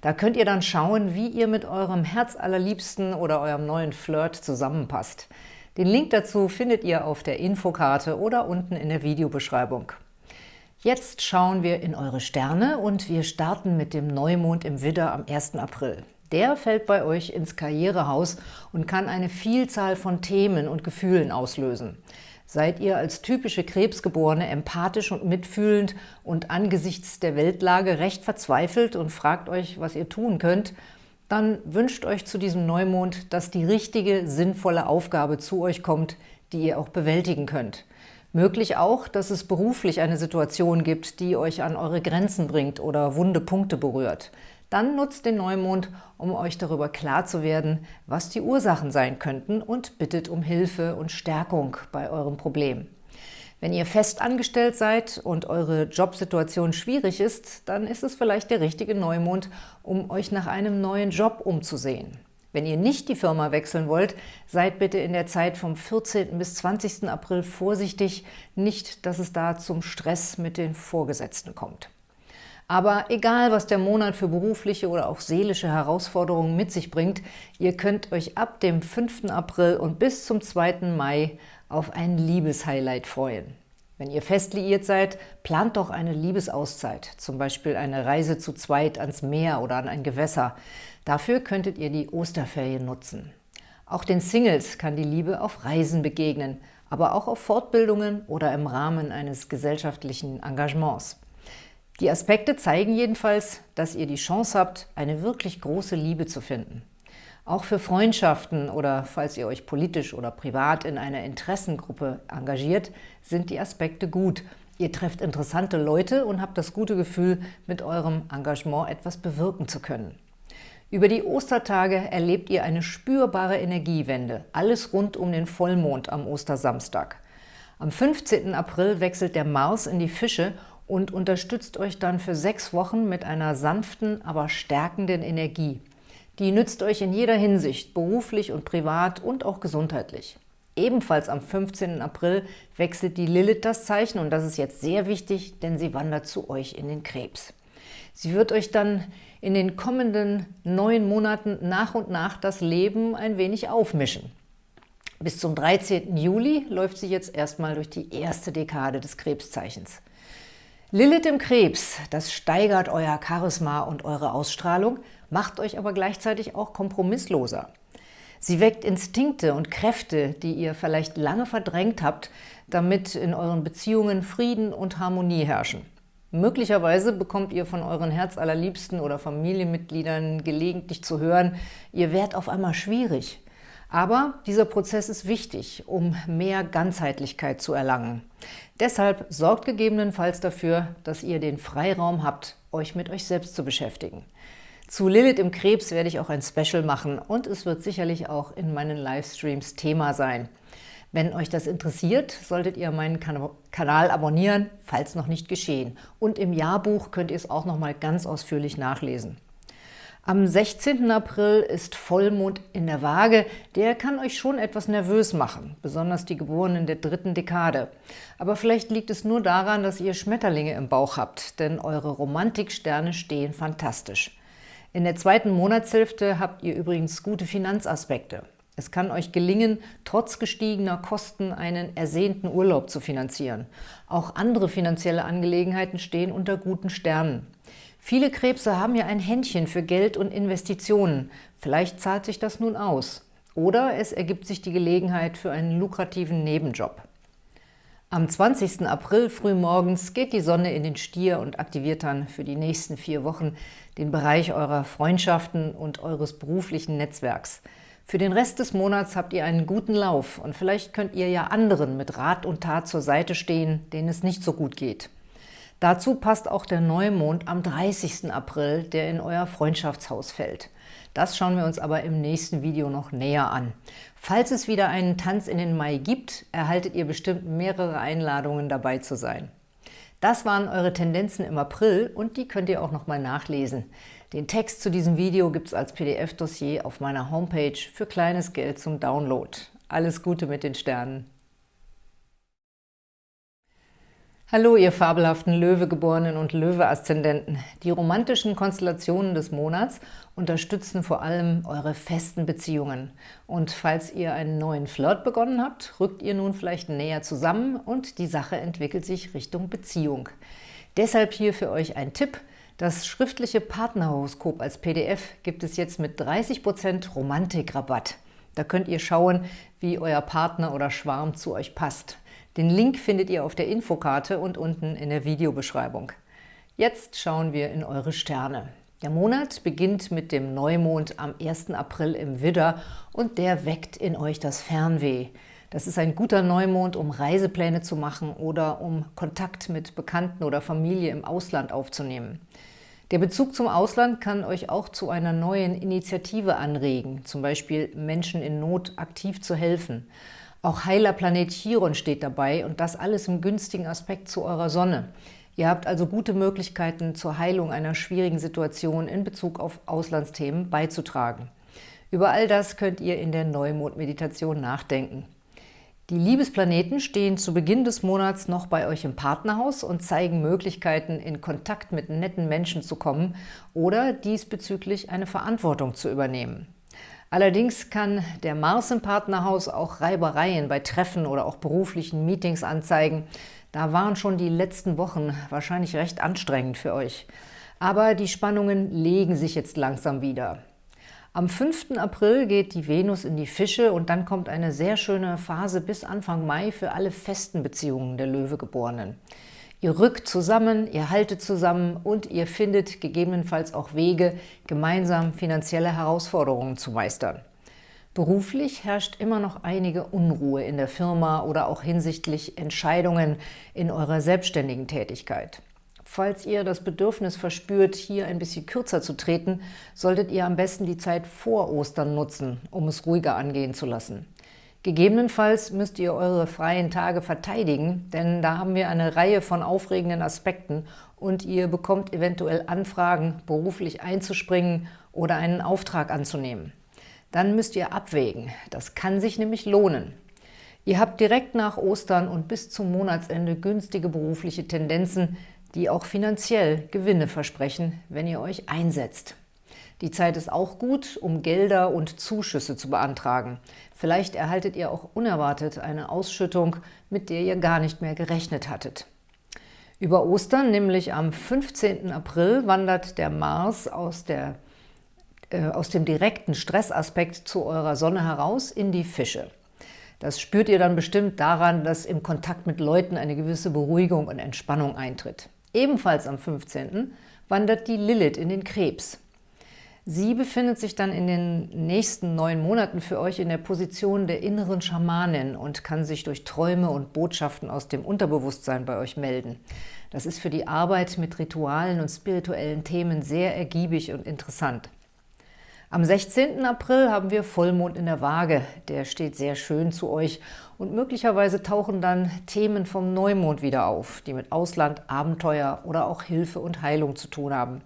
Da könnt ihr dann schauen, wie ihr mit eurem Herzallerliebsten oder eurem neuen Flirt zusammenpasst. Den Link dazu findet ihr auf der Infokarte oder unten in der Videobeschreibung. Jetzt schauen wir in eure Sterne und wir starten mit dem Neumond im Widder am 1. April. Der fällt bei euch ins Karrierehaus und kann eine Vielzahl von Themen und Gefühlen auslösen. Seid ihr als typische Krebsgeborene empathisch und mitfühlend und angesichts der Weltlage recht verzweifelt und fragt euch, was ihr tun könnt, dann wünscht euch zu diesem Neumond, dass die richtige, sinnvolle Aufgabe zu euch kommt, die ihr auch bewältigen könnt. Möglich auch, dass es beruflich eine Situation gibt, die euch an eure Grenzen bringt oder wunde Punkte berührt. Dann nutzt den Neumond, um euch darüber klar zu werden, was die Ursachen sein könnten und bittet um Hilfe und Stärkung bei eurem Problem. Wenn ihr fest angestellt seid und eure Jobsituation schwierig ist, dann ist es vielleicht der richtige Neumond, um euch nach einem neuen Job umzusehen. Wenn ihr nicht die Firma wechseln wollt, seid bitte in der Zeit vom 14. bis 20. April vorsichtig, nicht, dass es da zum Stress mit den Vorgesetzten kommt. Aber egal, was der Monat für berufliche oder auch seelische Herausforderungen mit sich bringt, ihr könnt euch ab dem 5. April und bis zum 2. Mai auf ein Liebeshighlight freuen. Wenn ihr fest liiert seid, plant doch eine Liebesauszeit, zum Beispiel eine Reise zu zweit ans Meer oder an ein Gewässer. Dafür könntet ihr die Osterferien nutzen. Auch den Singles kann die Liebe auf Reisen begegnen, aber auch auf Fortbildungen oder im Rahmen eines gesellschaftlichen Engagements. Die Aspekte zeigen jedenfalls, dass ihr die Chance habt, eine wirklich große Liebe zu finden. Auch für Freundschaften oder falls ihr euch politisch oder privat in einer Interessengruppe engagiert, sind die Aspekte gut. Ihr trefft interessante Leute und habt das gute Gefühl, mit eurem Engagement etwas bewirken zu können. Über die Ostertage erlebt ihr eine spürbare Energiewende, alles rund um den Vollmond am Ostersamstag. Am 15. April wechselt der Mars in die Fische und unterstützt euch dann für sechs Wochen mit einer sanften, aber stärkenden Energie. Die nützt euch in jeder Hinsicht, beruflich und privat und auch gesundheitlich. Ebenfalls am 15. April wechselt die Lilith das Zeichen und das ist jetzt sehr wichtig, denn sie wandert zu euch in den Krebs. Sie wird euch dann in den kommenden neun Monaten nach und nach das Leben ein wenig aufmischen. Bis zum 13. Juli läuft sie jetzt erstmal durch die erste Dekade des Krebszeichens. Lilith im Krebs, das steigert euer Charisma und eure Ausstrahlung, macht euch aber gleichzeitig auch kompromissloser. Sie weckt Instinkte und Kräfte, die ihr vielleicht lange verdrängt habt, damit in euren Beziehungen Frieden und Harmonie herrschen. Möglicherweise bekommt ihr von euren Herzallerliebsten oder Familienmitgliedern gelegentlich zu hören, ihr werdet auf einmal schwierig. Aber dieser Prozess ist wichtig, um mehr Ganzheitlichkeit zu erlangen. Deshalb sorgt gegebenenfalls dafür, dass ihr den Freiraum habt, euch mit euch selbst zu beschäftigen. Zu Lilith im Krebs werde ich auch ein Special machen und es wird sicherlich auch in meinen Livestreams Thema sein. Wenn euch das interessiert, solltet ihr meinen kan Kanal abonnieren, falls noch nicht geschehen. Und im Jahrbuch könnt ihr es auch noch mal ganz ausführlich nachlesen. Am 16. April ist Vollmond in der Waage. Der kann euch schon etwas nervös machen, besonders die Geborenen der dritten Dekade. Aber vielleicht liegt es nur daran, dass ihr Schmetterlinge im Bauch habt, denn eure Romantiksterne stehen fantastisch. In der zweiten Monatshälfte habt ihr übrigens gute Finanzaspekte. Es kann euch gelingen, trotz gestiegener Kosten einen ersehnten Urlaub zu finanzieren. Auch andere finanzielle Angelegenheiten stehen unter guten Sternen. Viele Krebse haben ja ein Händchen für Geld und Investitionen. Vielleicht zahlt sich das nun aus. Oder es ergibt sich die Gelegenheit für einen lukrativen Nebenjob. Am 20. April frühmorgens geht die Sonne in den Stier und aktiviert dann für die nächsten vier Wochen den Bereich eurer Freundschaften und eures beruflichen Netzwerks. Für den Rest des Monats habt ihr einen guten Lauf und vielleicht könnt ihr ja anderen mit Rat und Tat zur Seite stehen, denen es nicht so gut geht. Dazu passt auch der Neumond am 30. April, der in euer Freundschaftshaus fällt. Das schauen wir uns aber im nächsten Video noch näher an. Falls es wieder einen Tanz in den Mai gibt, erhaltet ihr bestimmt mehrere Einladungen dabei zu sein. Das waren eure Tendenzen im April und die könnt ihr auch nochmal nachlesen. Den Text zu diesem Video gibt es als PDF-Dossier auf meiner Homepage für kleines Geld zum Download. Alles Gute mit den Sternen! Hallo, ihr fabelhaften Löwegeborenen und Löwe-Aszendenten. Die romantischen Konstellationen des Monats unterstützen vor allem eure festen Beziehungen. Und falls ihr einen neuen Flirt begonnen habt, rückt ihr nun vielleicht näher zusammen und die Sache entwickelt sich Richtung Beziehung. Deshalb hier für euch ein Tipp. Das schriftliche Partnerhoroskop als PDF gibt es jetzt mit 30% Romantikrabatt. Da könnt ihr schauen, wie euer Partner oder Schwarm zu euch passt. Den Link findet ihr auf der Infokarte und unten in der Videobeschreibung. Jetzt schauen wir in eure Sterne. Der Monat beginnt mit dem Neumond am 1. April im Widder und der weckt in euch das Fernweh. Das ist ein guter Neumond, um Reisepläne zu machen oder um Kontakt mit Bekannten oder Familie im Ausland aufzunehmen. Der Bezug zum Ausland kann euch auch zu einer neuen Initiative anregen, zum Beispiel Menschen in Not aktiv zu helfen. Auch heiler Planet Chiron steht dabei und das alles im günstigen Aspekt zu eurer Sonne. Ihr habt also gute Möglichkeiten zur Heilung einer schwierigen Situation in Bezug auf Auslandsthemen beizutragen. Über all das könnt ihr in der Neumond-Meditation nachdenken. Die Liebesplaneten stehen zu Beginn des Monats noch bei euch im Partnerhaus und zeigen Möglichkeiten, in Kontakt mit netten Menschen zu kommen oder diesbezüglich eine Verantwortung zu übernehmen. Allerdings kann der Mars im Partnerhaus auch Reibereien bei Treffen oder auch beruflichen Meetings anzeigen. Da waren schon die letzten Wochen wahrscheinlich recht anstrengend für euch. Aber die Spannungen legen sich jetzt langsam wieder. Am 5. April geht die Venus in die Fische und dann kommt eine sehr schöne Phase bis Anfang Mai für alle festen Beziehungen der Löwegeborenen. Ihr rückt zusammen, ihr haltet zusammen und ihr findet gegebenenfalls auch Wege, gemeinsam finanzielle Herausforderungen zu meistern. Beruflich herrscht immer noch einige Unruhe in der Firma oder auch hinsichtlich Entscheidungen in eurer selbstständigen Tätigkeit. Falls ihr das Bedürfnis verspürt, hier ein bisschen kürzer zu treten, solltet ihr am besten die Zeit vor Ostern nutzen, um es ruhiger angehen zu lassen. Gegebenenfalls müsst ihr eure freien Tage verteidigen, denn da haben wir eine Reihe von aufregenden Aspekten und ihr bekommt eventuell Anfragen, beruflich einzuspringen oder einen Auftrag anzunehmen. Dann müsst ihr abwägen. Das kann sich nämlich lohnen. Ihr habt direkt nach Ostern und bis zum Monatsende günstige berufliche Tendenzen, die auch finanziell Gewinne versprechen, wenn ihr euch einsetzt. Die Zeit ist auch gut, um Gelder und Zuschüsse zu beantragen. Vielleicht erhaltet ihr auch unerwartet eine Ausschüttung, mit der ihr gar nicht mehr gerechnet hattet. Über Ostern, nämlich am 15. April, wandert der Mars aus, der, äh, aus dem direkten Stressaspekt zu eurer Sonne heraus in die Fische. Das spürt ihr dann bestimmt daran, dass im Kontakt mit Leuten eine gewisse Beruhigung und Entspannung eintritt. Ebenfalls am 15. wandert die Lilith in den Krebs. Sie befindet sich dann in den nächsten neun Monaten für euch in der Position der inneren Schamanin und kann sich durch Träume und Botschaften aus dem Unterbewusstsein bei euch melden. Das ist für die Arbeit mit Ritualen und spirituellen Themen sehr ergiebig und interessant. Am 16. April haben wir Vollmond in der Waage. Der steht sehr schön zu euch und möglicherweise tauchen dann Themen vom Neumond wieder auf, die mit Ausland, Abenteuer oder auch Hilfe und Heilung zu tun haben.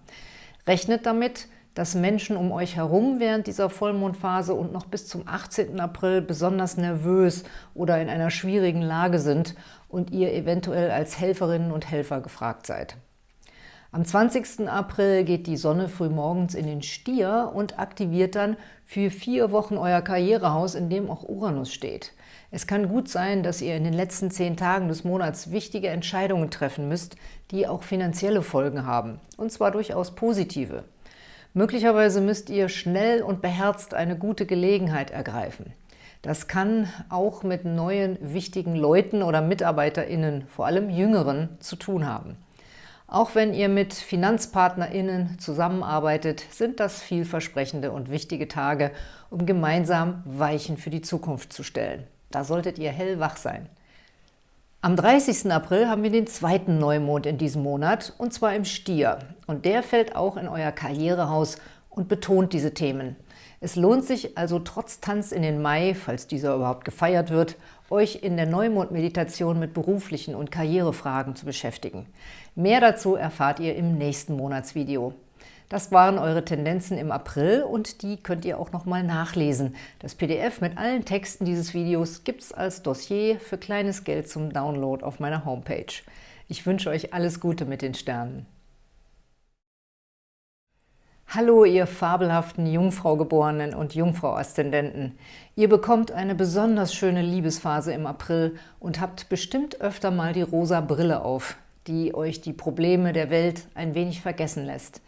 Rechnet damit, dass Menschen um euch herum während dieser Vollmondphase und noch bis zum 18. April besonders nervös oder in einer schwierigen Lage sind und ihr eventuell als Helferinnen und Helfer gefragt seid. Am 20. April geht die Sonne frühmorgens in den Stier und aktiviert dann für vier Wochen euer Karrierehaus, in dem auch Uranus steht. Es kann gut sein, dass ihr in den letzten zehn Tagen des Monats wichtige Entscheidungen treffen müsst, die auch finanzielle Folgen haben, und zwar durchaus positive. Möglicherweise müsst ihr schnell und beherzt eine gute Gelegenheit ergreifen. Das kann auch mit neuen wichtigen Leuten oder MitarbeiterInnen, vor allem Jüngeren, zu tun haben. Auch wenn ihr mit FinanzpartnerInnen zusammenarbeitet, sind das vielversprechende und wichtige Tage, um gemeinsam Weichen für die Zukunft zu stellen. Da solltet ihr hellwach sein. Am 30. April haben wir den zweiten Neumond in diesem Monat, und zwar im Stier. Und der fällt auch in euer Karrierehaus und betont diese Themen. Es lohnt sich also trotz Tanz in den Mai, falls dieser überhaupt gefeiert wird, euch in der Neumond-Meditation mit beruflichen und Karrierefragen zu beschäftigen. Mehr dazu erfahrt ihr im nächsten Monatsvideo. Das waren eure Tendenzen im April und die könnt ihr auch nochmal nachlesen. Das PDF mit allen Texten dieses Videos gibt es als Dossier für kleines Geld zum Download auf meiner Homepage. Ich wünsche euch alles Gute mit den Sternen. Hallo, ihr fabelhaften Jungfraugeborenen und Jungfrau-Aszendenten. Ihr bekommt eine besonders schöne Liebesphase im April und habt bestimmt öfter mal die rosa Brille auf, die euch die Probleme der Welt ein wenig vergessen lässt.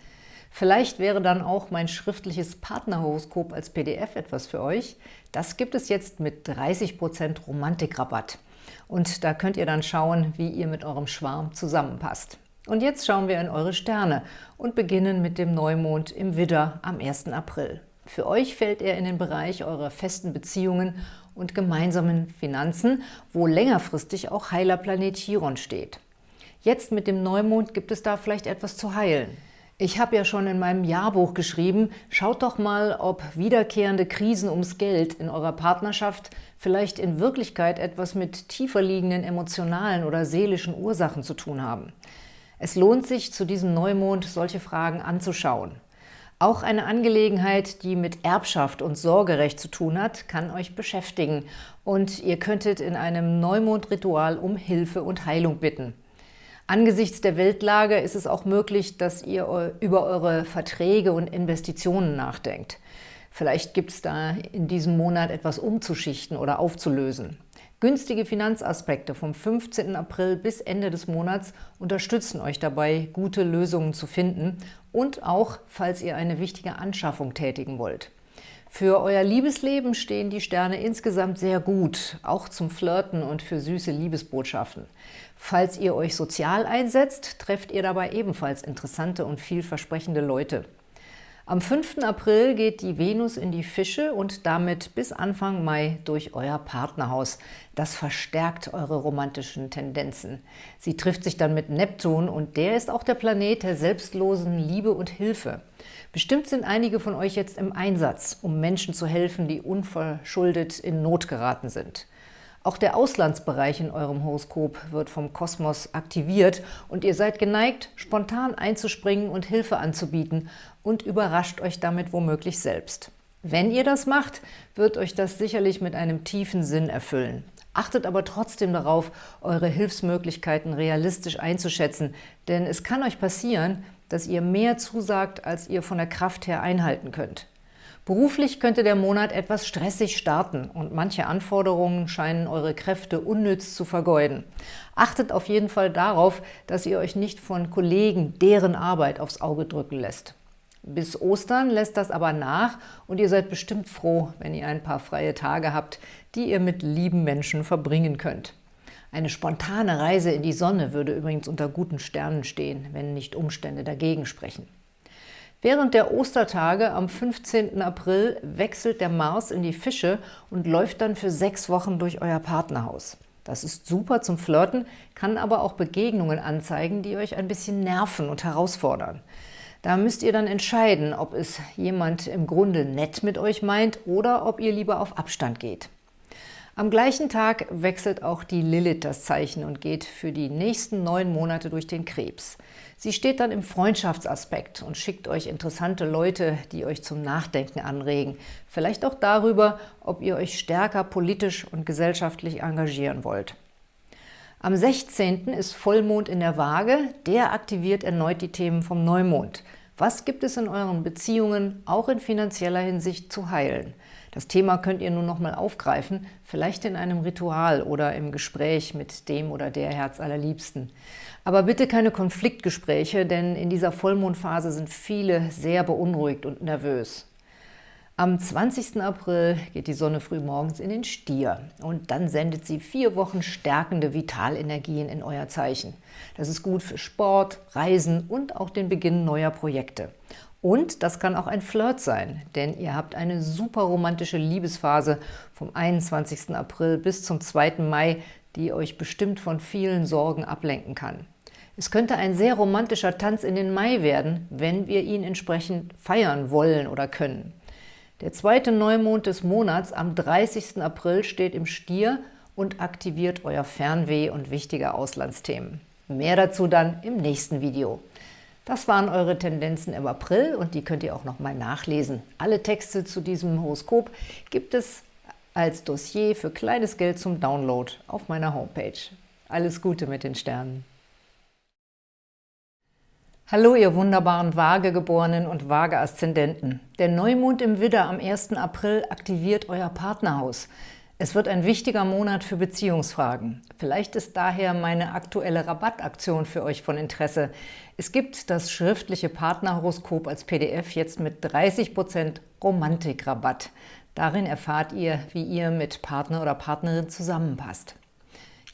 Vielleicht wäre dann auch mein schriftliches Partnerhoroskop als PDF etwas für euch. Das gibt es jetzt mit 30% Romantikrabatt. Und da könnt ihr dann schauen, wie ihr mit eurem Schwarm zusammenpasst. Und jetzt schauen wir in eure Sterne und beginnen mit dem Neumond im Widder am 1. April. Für euch fällt er in den Bereich eurer festen Beziehungen und gemeinsamen Finanzen, wo längerfristig auch heiler Planet Chiron steht. Jetzt mit dem Neumond gibt es da vielleicht etwas zu heilen. Ich habe ja schon in meinem Jahrbuch geschrieben, schaut doch mal, ob wiederkehrende Krisen ums Geld in eurer Partnerschaft vielleicht in Wirklichkeit etwas mit tiefer liegenden emotionalen oder seelischen Ursachen zu tun haben. Es lohnt sich, zu diesem Neumond solche Fragen anzuschauen. Auch eine Angelegenheit, die mit Erbschaft und Sorgerecht zu tun hat, kann euch beschäftigen und ihr könntet in einem Neumondritual um Hilfe und Heilung bitten. Angesichts der Weltlage ist es auch möglich, dass ihr über eure Verträge und Investitionen nachdenkt. Vielleicht gibt es da in diesem Monat etwas umzuschichten oder aufzulösen. Günstige Finanzaspekte vom 15. April bis Ende des Monats unterstützen euch dabei, gute Lösungen zu finden und auch, falls ihr eine wichtige Anschaffung tätigen wollt. Für euer Liebesleben stehen die Sterne insgesamt sehr gut, auch zum Flirten und für süße Liebesbotschaften. Falls ihr euch sozial einsetzt, trefft ihr dabei ebenfalls interessante und vielversprechende Leute. Am 5. April geht die Venus in die Fische und damit bis Anfang Mai durch euer Partnerhaus. Das verstärkt eure romantischen Tendenzen. Sie trifft sich dann mit Neptun und der ist auch der Planet der selbstlosen Liebe und Hilfe. Bestimmt sind einige von euch jetzt im Einsatz, um Menschen zu helfen, die unverschuldet in Not geraten sind. Auch der Auslandsbereich in eurem Horoskop wird vom Kosmos aktiviert und ihr seid geneigt, spontan einzuspringen und Hilfe anzubieten und überrascht euch damit womöglich selbst. Wenn ihr das macht, wird euch das sicherlich mit einem tiefen Sinn erfüllen. Achtet aber trotzdem darauf, eure Hilfsmöglichkeiten realistisch einzuschätzen, denn es kann euch passieren, dass ihr mehr zusagt, als ihr von der Kraft her einhalten könnt. Beruflich könnte der Monat etwas stressig starten und manche Anforderungen scheinen eure Kräfte unnütz zu vergeuden. Achtet auf jeden Fall darauf, dass ihr euch nicht von Kollegen deren Arbeit aufs Auge drücken lässt. Bis Ostern lässt das aber nach und ihr seid bestimmt froh, wenn ihr ein paar freie Tage habt, die ihr mit lieben Menschen verbringen könnt. Eine spontane Reise in die Sonne würde übrigens unter guten Sternen stehen, wenn nicht Umstände dagegen sprechen. Während der Ostertage am 15. April wechselt der Mars in die Fische und läuft dann für sechs Wochen durch euer Partnerhaus. Das ist super zum Flirten, kann aber auch Begegnungen anzeigen, die euch ein bisschen nerven und herausfordern. Da müsst ihr dann entscheiden, ob es jemand im Grunde nett mit euch meint oder ob ihr lieber auf Abstand geht. Am gleichen Tag wechselt auch die Lilith das Zeichen und geht für die nächsten neun Monate durch den Krebs. Sie steht dann im Freundschaftsaspekt und schickt euch interessante Leute, die euch zum Nachdenken anregen. Vielleicht auch darüber, ob ihr euch stärker politisch und gesellschaftlich engagieren wollt. Am 16. ist Vollmond in der Waage. Der aktiviert erneut die Themen vom Neumond. Was gibt es in euren Beziehungen, auch in finanzieller Hinsicht, zu heilen? Das Thema könnt ihr nun nochmal aufgreifen, vielleicht in einem Ritual oder im Gespräch mit dem oder der Herzallerliebsten. Aber bitte keine Konfliktgespräche, denn in dieser Vollmondphase sind viele sehr beunruhigt und nervös. Am 20. April geht die Sonne früh morgens in den Stier und dann sendet sie vier Wochen stärkende Vitalenergien in euer Zeichen. Das ist gut für Sport, Reisen und auch den Beginn neuer Projekte. Und das kann auch ein Flirt sein, denn ihr habt eine super romantische Liebesphase vom 21. April bis zum 2. Mai, die euch bestimmt von vielen Sorgen ablenken kann. Es könnte ein sehr romantischer Tanz in den Mai werden, wenn wir ihn entsprechend feiern wollen oder können. Der zweite Neumond des Monats am 30. April steht im Stier und aktiviert euer Fernweh und wichtige Auslandsthemen. Mehr dazu dann im nächsten Video. Das waren eure Tendenzen im April und die könnt ihr auch nochmal nachlesen. Alle Texte zu diesem Horoskop gibt es als Dossier für kleines Geld zum Download auf meiner Homepage. Alles Gute mit den Sternen! Hallo, ihr wunderbaren Waagegeborenen und Waage-Aszendenten. Der Neumond im Widder am 1. April aktiviert euer Partnerhaus. Es wird ein wichtiger Monat für Beziehungsfragen. Vielleicht ist daher meine aktuelle Rabattaktion für euch von Interesse. Es gibt das schriftliche Partnerhoroskop als PDF jetzt mit 30% Romantikrabatt. Darin erfahrt ihr, wie ihr mit Partner oder Partnerin zusammenpasst.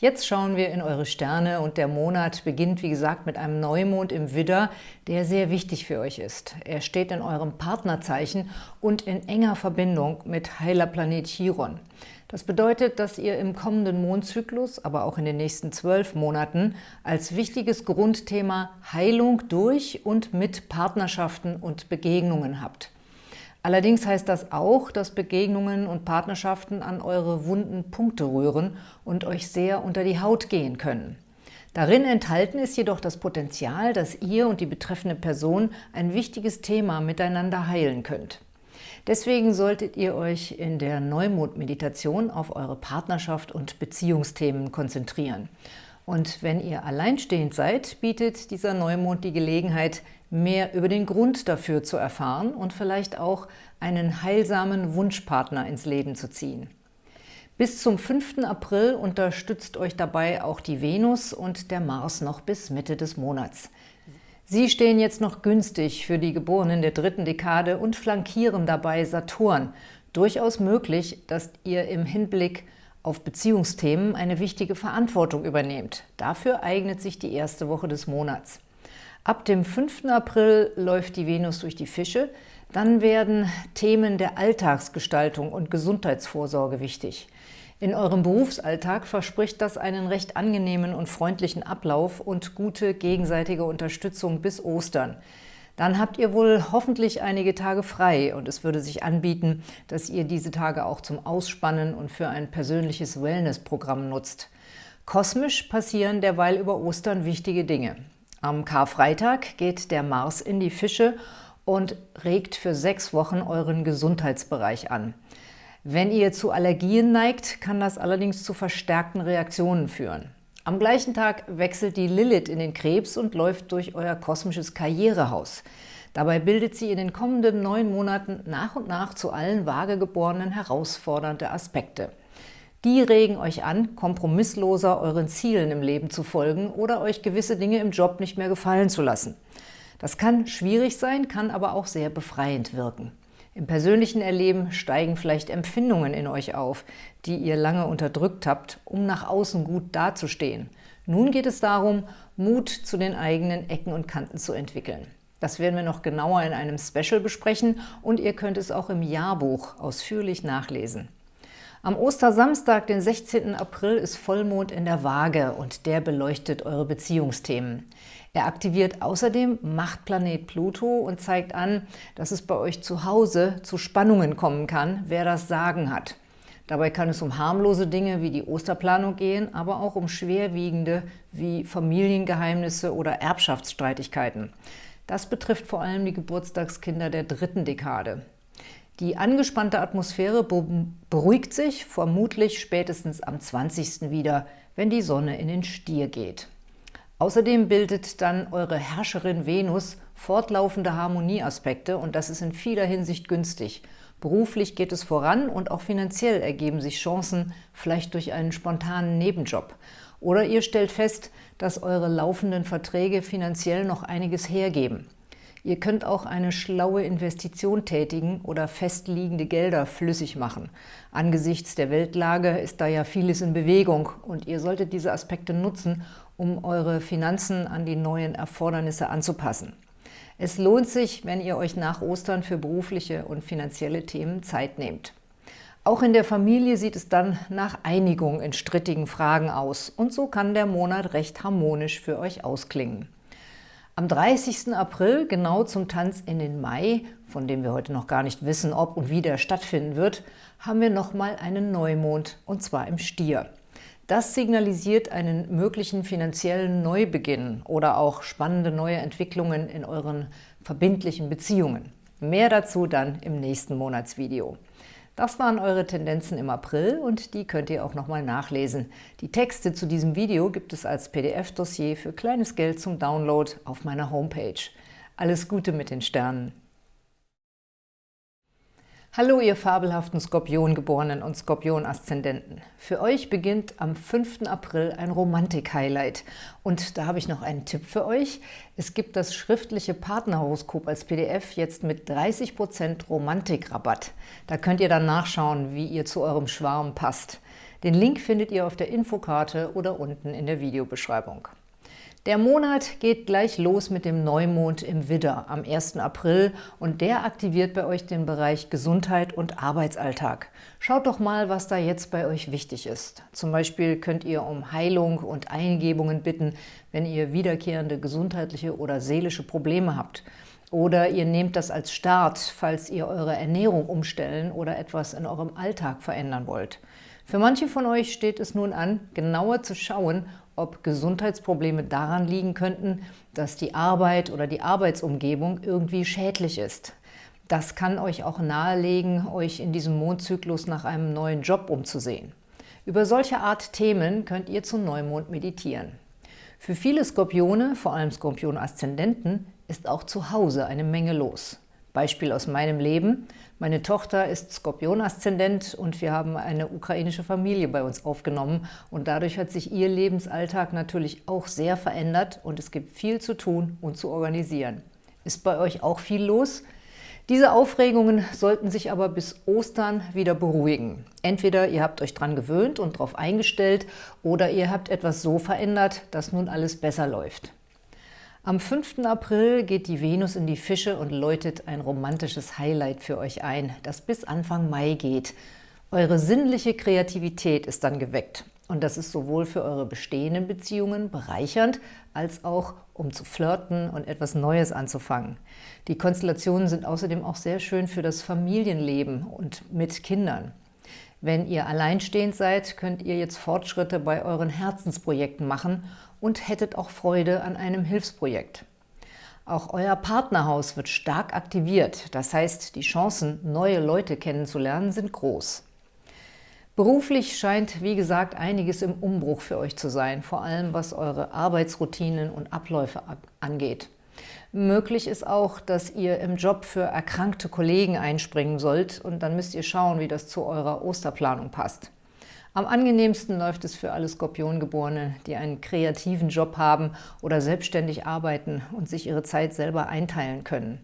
Jetzt schauen wir in eure Sterne und der Monat beginnt, wie gesagt, mit einem Neumond im Widder, der sehr wichtig für euch ist. Er steht in eurem Partnerzeichen und in enger Verbindung mit heiler Planet Chiron. Das bedeutet, dass ihr im kommenden Mondzyklus, aber auch in den nächsten zwölf Monaten, als wichtiges Grundthema Heilung durch und mit Partnerschaften und Begegnungen habt. Allerdings heißt das auch, dass Begegnungen und Partnerschaften an eure wunden Punkte rühren und euch sehr unter die Haut gehen können. Darin enthalten ist jedoch das Potenzial, dass ihr und die betreffende Person ein wichtiges Thema miteinander heilen könnt. Deswegen solltet ihr euch in der Neumond-Meditation auf eure Partnerschaft und Beziehungsthemen konzentrieren. Und wenn ihr alleinstehend seid, bietet dieser Neumond die Gelegenheit, mehr über den Grund dafür zu erfahren und vielleicht auch einen heilsamen Wunschpartner ins Leben zu ziehen. Bis zum 5. April unterstützt euch dabei auch die Venus und der Mars noch bis Mitte des Monats. Sie stehen jetzt noch günstig für die Geborenen der dritten Dekade und flankieren dabei Saturn. Durchaus möglich, dass ihr im Hinblick auf Beziehungsthemen eine wichtige Verantwortung übernehmt. Dafür eignet sich die erste Woche des Monats. Ab dem 5. April läuft die Venus durch die Fische. Dann werden Themen der Alltagsgestaltung und Gesundheitsvorsorge wichtig. In eurem Berufsalltag verspricht das einen recht angenehmen und freundlichen Ablauf und gute gegenseitige Unterstützung bis Ostern. Dann habt ihr wohl hoffentlich einige Tage frei und es würde sich anbieten, dass ihr diese Tage auch zum Ausspannen und für ein persönliches Wellnessprogramm nutzt. Kosmisch passieren derweil über Ostern wichtige Dinge. Am Karfreitag geht der Mars in die Fische und regt für sechs Wochen euren Gesundheitsbereich an. Wenn ihr zu Allergien neigt, kann das allerdings zu verstärkten Reaktionen führen. Am gleichen Tag wechselt die Lilith in den Krebs und läuft durch euer kosmisches Karrierehaus. Dabei bildet sie in den kommenden neun Monaten nach und nach zu allen Waagegeborenen herausfordernde Aspekte. Die regen euch an, kompromissloser euren Zielen im Leben zu folgen oder euch gewisse Dinge im Job nicht mehr gefallen zu lassen. Das kann schwierig sein, kann aber auch sehr befreiend wirken. Im persönlichen Erleben steigen vielleicht Empfindungen in euch auf, die ihr lange unterdrückt habt, um nach außen gut dazustehen. Nun geht es darum, Mut zu den eigenen Ecken und Kanten zu entwickeln. Das werden wir noch genauer in einem Special besprechen und ihr könnt es auch im Jahrbuch ausführlich nachlesen. Am Ostersamstag, den 16. April, ist Vollmond in der Waage und der beleuchtet eure Beziehungsthemen. Er aktiviert außerdem Machtplanet Pluto und zeigt an, dass es bei euch zu Hause zu Spannungen kommen kann, wer das Sagen hat. Dabei kann es um harmlose Dinge wie die Osterplanung gehen, aber auch um schwerwiegende wie Familiengeheimnisse oder Erbschaftsstreitigkeiten. Das betrifft vor allem die Geburtstagskinder der dritten Dekade. Die angespannte Atmosphäre beruhigt sich vermutlich spätestens am 20. wieder, wenn die Sonne in den Stier geht. Außerdem bildet dann eure Herrscherin Venus fortlaufende Harmonieaspekte und das ist in vieler Hinsicht günstig. Beruflich geht es voran und auch finanziell ergeben sich Chancen, vielleicht durch einen spontanen Nebenjob. Oder ihr stellt fest, dass eure laufenden Verträge finanziell noch einiges hergeben. Ihr könnt auch eine schlaue Investition tätigen oder festliegende Gelder flüssig machen. Angesichts der Weltlage ist da ja vieles in Bewegung und ihr solltet diese Aspekte nutzen, um eure Finanzen an die neuen Erfordernisse anzupassen. Es lohnt sich, wenn ihr euch nach Ostern für berufliche und finanzielle Themen Zeit nehmt. Auch in der Familie sieht es dann nach Einigung in strittigen Fragen aus und so kann der Monat recht harmonisch für euch ausklingen. Am 30. April, genau zum Tanz in den Mai, von dem wir heute noch gar nicht wissen, ob und wie der stattfinden wird, haben wir nochmal einen Neumond, und zwar im Stier. Das signalisiert einen möglichen finanziellen Neubeginn oder auch spannende neue Entwicklungen in euren verbindlichen Beziehungen. Mehr dazu dann im nächsten Monatsvideo. Das waren eure Tendenzen im April und die könnt ihr auch nochmal nachlesen. Die Texte zu diesem Video gibt es als PDF-Dossier für kleines Geld zum Download auf meiner Homepage. Alles Gute mit den Sternen! Hallo, ihr fabelhaften Skorpiongeborenen und Skorpion-Aszendenten. Für euch beginnt am 5. April ein Romantik-Highlight. Und da habe ich noch einen Tipp für euch. Es gibt das schriftliche Partnerhoroskop als PDF jetzt mit 30% Romantikrabatt. Da könnt ihr dann nachschauen, wie ihr zu eurem Schwarm passt. Den Link findet ihr auf der Infokarte oder unten in der Videobeschreibung. Der Monat geht gleich los mit dem Neumond im Widder am 1. April und der aktiviert bei euch den Bereich Gesundheit und Arbeitsalltag. Schaut doch mal, was da jetzt bei euch wichtig ist. Zum Beispiel könnt ihr um Heilung und Eingebungen bitten, wenn ihr wiederkehrende gesundheitliche oder seelische Probleme habt. Oder ihr nehmt das als Start, falls ihr eure Ernährung umstellen oder etwas in eurem Alltag verändern wollt. Für manche von euch steht es nun an, genauer zu schauen, ob Gesundheitsprobleme daran liegen könnten, dass die Arbeit oder die Arbeitsumgebung irgendwie schädlich ist. Das kann euch auch nahelegen, euch in diesem Mondzyklus nach einem neuen Job umzusehen. Über solche Art Themen könnt ihr zum Neumond meditieren. Für viele Skorpione, vor allem Skorpion-Aszendenten, ist auch zu Hause eine Menge los. Beispiel aus meinem Leben. Meine Tochter ist Skorpion-Aszendent und wir haben eine ukrainische Familie bei uns aufgenommen. Und dadurch hat sich ihr Lebensalltag natürlich auch sehr verändert und es gibt viel zu tun und zu organisieren. Ist bei euch auch viel los? Diese Aufregungen sollten sich aber bis Ostern wieder beruhigen. Entweder ihr habt euch dran gewöhnt und darauf eingestellt oder ihr habt etwas so verändert, dass nun alles besser läuft. Am 5. April geht die Venus in die Fische und läutet ein romantisches Highlight für euch ein, das bis Anfang Mai geht. Eure sinnliche Kreativität ist dann geweckt. Und das ist sowohl für eure bestehenden Beziehungen bereichernd, als auch um zu flirten und etwas Neues anzufangen. Die Konstellationen sind außerdem auch sehr schön für das Familienleben und mit Kindern. Wenn ihr alleinstehend seid, könnt ihr jetzt Fortschritte bei euren Herzensprojekten machen und hättet auch Freude an einem Hilfsprojekt. Auch euer Partnerhaus wird stark aktiviert, das heißt, die Chancen, neue Leute kennenzulernen, sind groß. Beruflich scheint, wie gesagt, einiges im Umbruch für euch zu sein, vor allem was eure Arbeitsroutinen und Abläufe angeht. Möglich ist auch, dass ihr im Job für erkrankte Kollegen einspringen sollt und dann müsst ihr schauen, wie das zu eurer Osterplanung passt. Am angenehmsten läuft es für alle Skorpiongeborene, die einen kreativen Job haben oder selbstständig arbeiten und sich ihre Zeit selber einteilen können.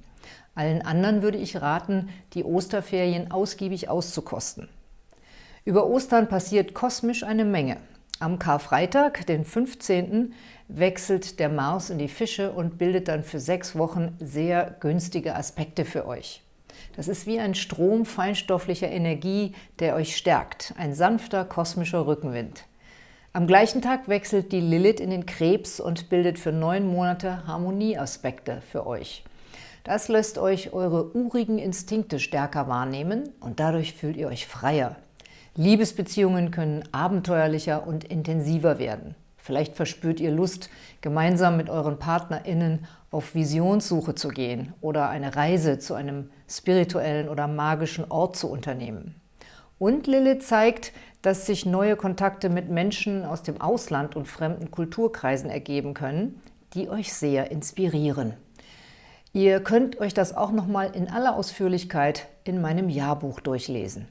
Allen anderen würde ich raten, die Osterferien ausgiebig auszukosten. Über Ostern passiert kosmisch eine Menge. Am Karfreitag, den 15., wechselt der Mars in die Fische und bildet dann für sechs Wochen sehr günstige Aspekte für euch. Das ist wie ein Strom feinstofflicher Energie, der euch stärkt, ein sanfter kosmischer Rückenwind. Am gleichen Tag wechselt die Lilith in den Krebs und bildet für neun Monate Harmonieaspekte für euch. Das lässt euch eure urigen Instinkte stärker wahrnehmen und dadurch fühlt ihr euch freier. Liebesbeziehungen können abenteuerlicher und intensiver werden. Vielleicht verspürt ihr Lust, gemeinsam mit euren PartnerInnen auf Visionssuche zu gehen oder eine Reise zu einem spirituellen oder magischen Ort zu unternehmen. Und Lilith zeigt, dass sich neue Kontakte mit Menschen aus dem Ausland und fremden Kulturkreisen ergeben können, die euch sehr inspirieren. Ihr könnt euch das auch nochmal in aller Ausführlichkeit in meinem Jahrbuch durchlesen.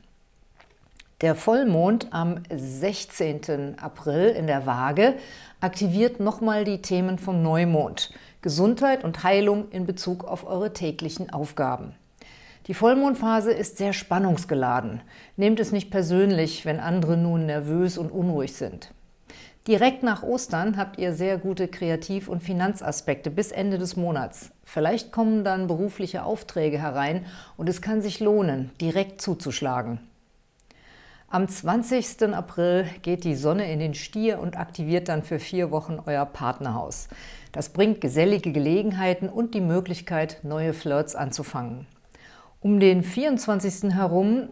Der Vollmond am 16. April in der Waage aktiviert nochmal die Themen vom Neumond, Gesundheit und Heilung in Bezug auf eure täglichen Aufgaben. Die Vollmondphase ist sehr spannungsgeladen. Nehmt es nicht persönlich, wenn andere nun nervös und unruhig sind. Direkt nach Ostern habt ihr sehr gute Kreativ- und Finanzaspekte bis Ende des Monats. Vielleicht kommen dann berufliche Aufträge herein und es kann sich lohnen, direkt zuzuschlagen. Am 20. April geht die Sonne in den Stier und aktiviert dann für vier Wochen euer Partnerhaus. Das bringt gesellige Gelegenheiten und die Möglichkeit, neue Flirts anzufangen. Um den 24. herum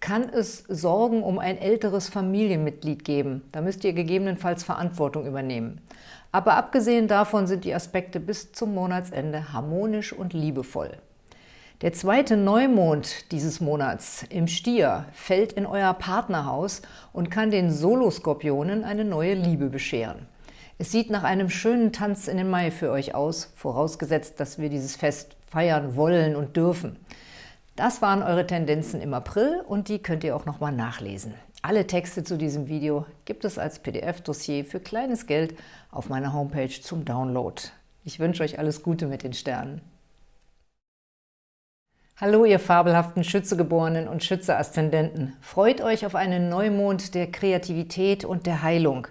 kann es Sorgen um ein älteres Familienmitglied geben. Da müsst ihr gegebenenfalls Verantwortung übernehmen. Aber abgesehen davon sind die Aspekte bis zum Monatsende harmonisch und liebevoll. Der zweite Neumond dieses Monats im Stier fällt in euer Partnerhaus und kann den Soloskorpionen eine neue Liebe bescheren. Es sieht nach einem schönen Tanz in den Mai für euch aus, vorausgesetzt, dass wir dieses Fest feiern wollen und dürfen. Das waren eure Tendenzen im April und die könnt ihr auch nochmal nachlesen. Alle Texte zu diesem Video gibt es als PDF-Dossier für kleines Geld auf meiner Homepage zum Download. Ich wünsche euch alles Gute mit den Sternen. Hallo, ihr fabelhaften Schützegeborenen und Schütze-Aszendenten. Freut euch auf einen Neumond der Kreativität und der Heilung.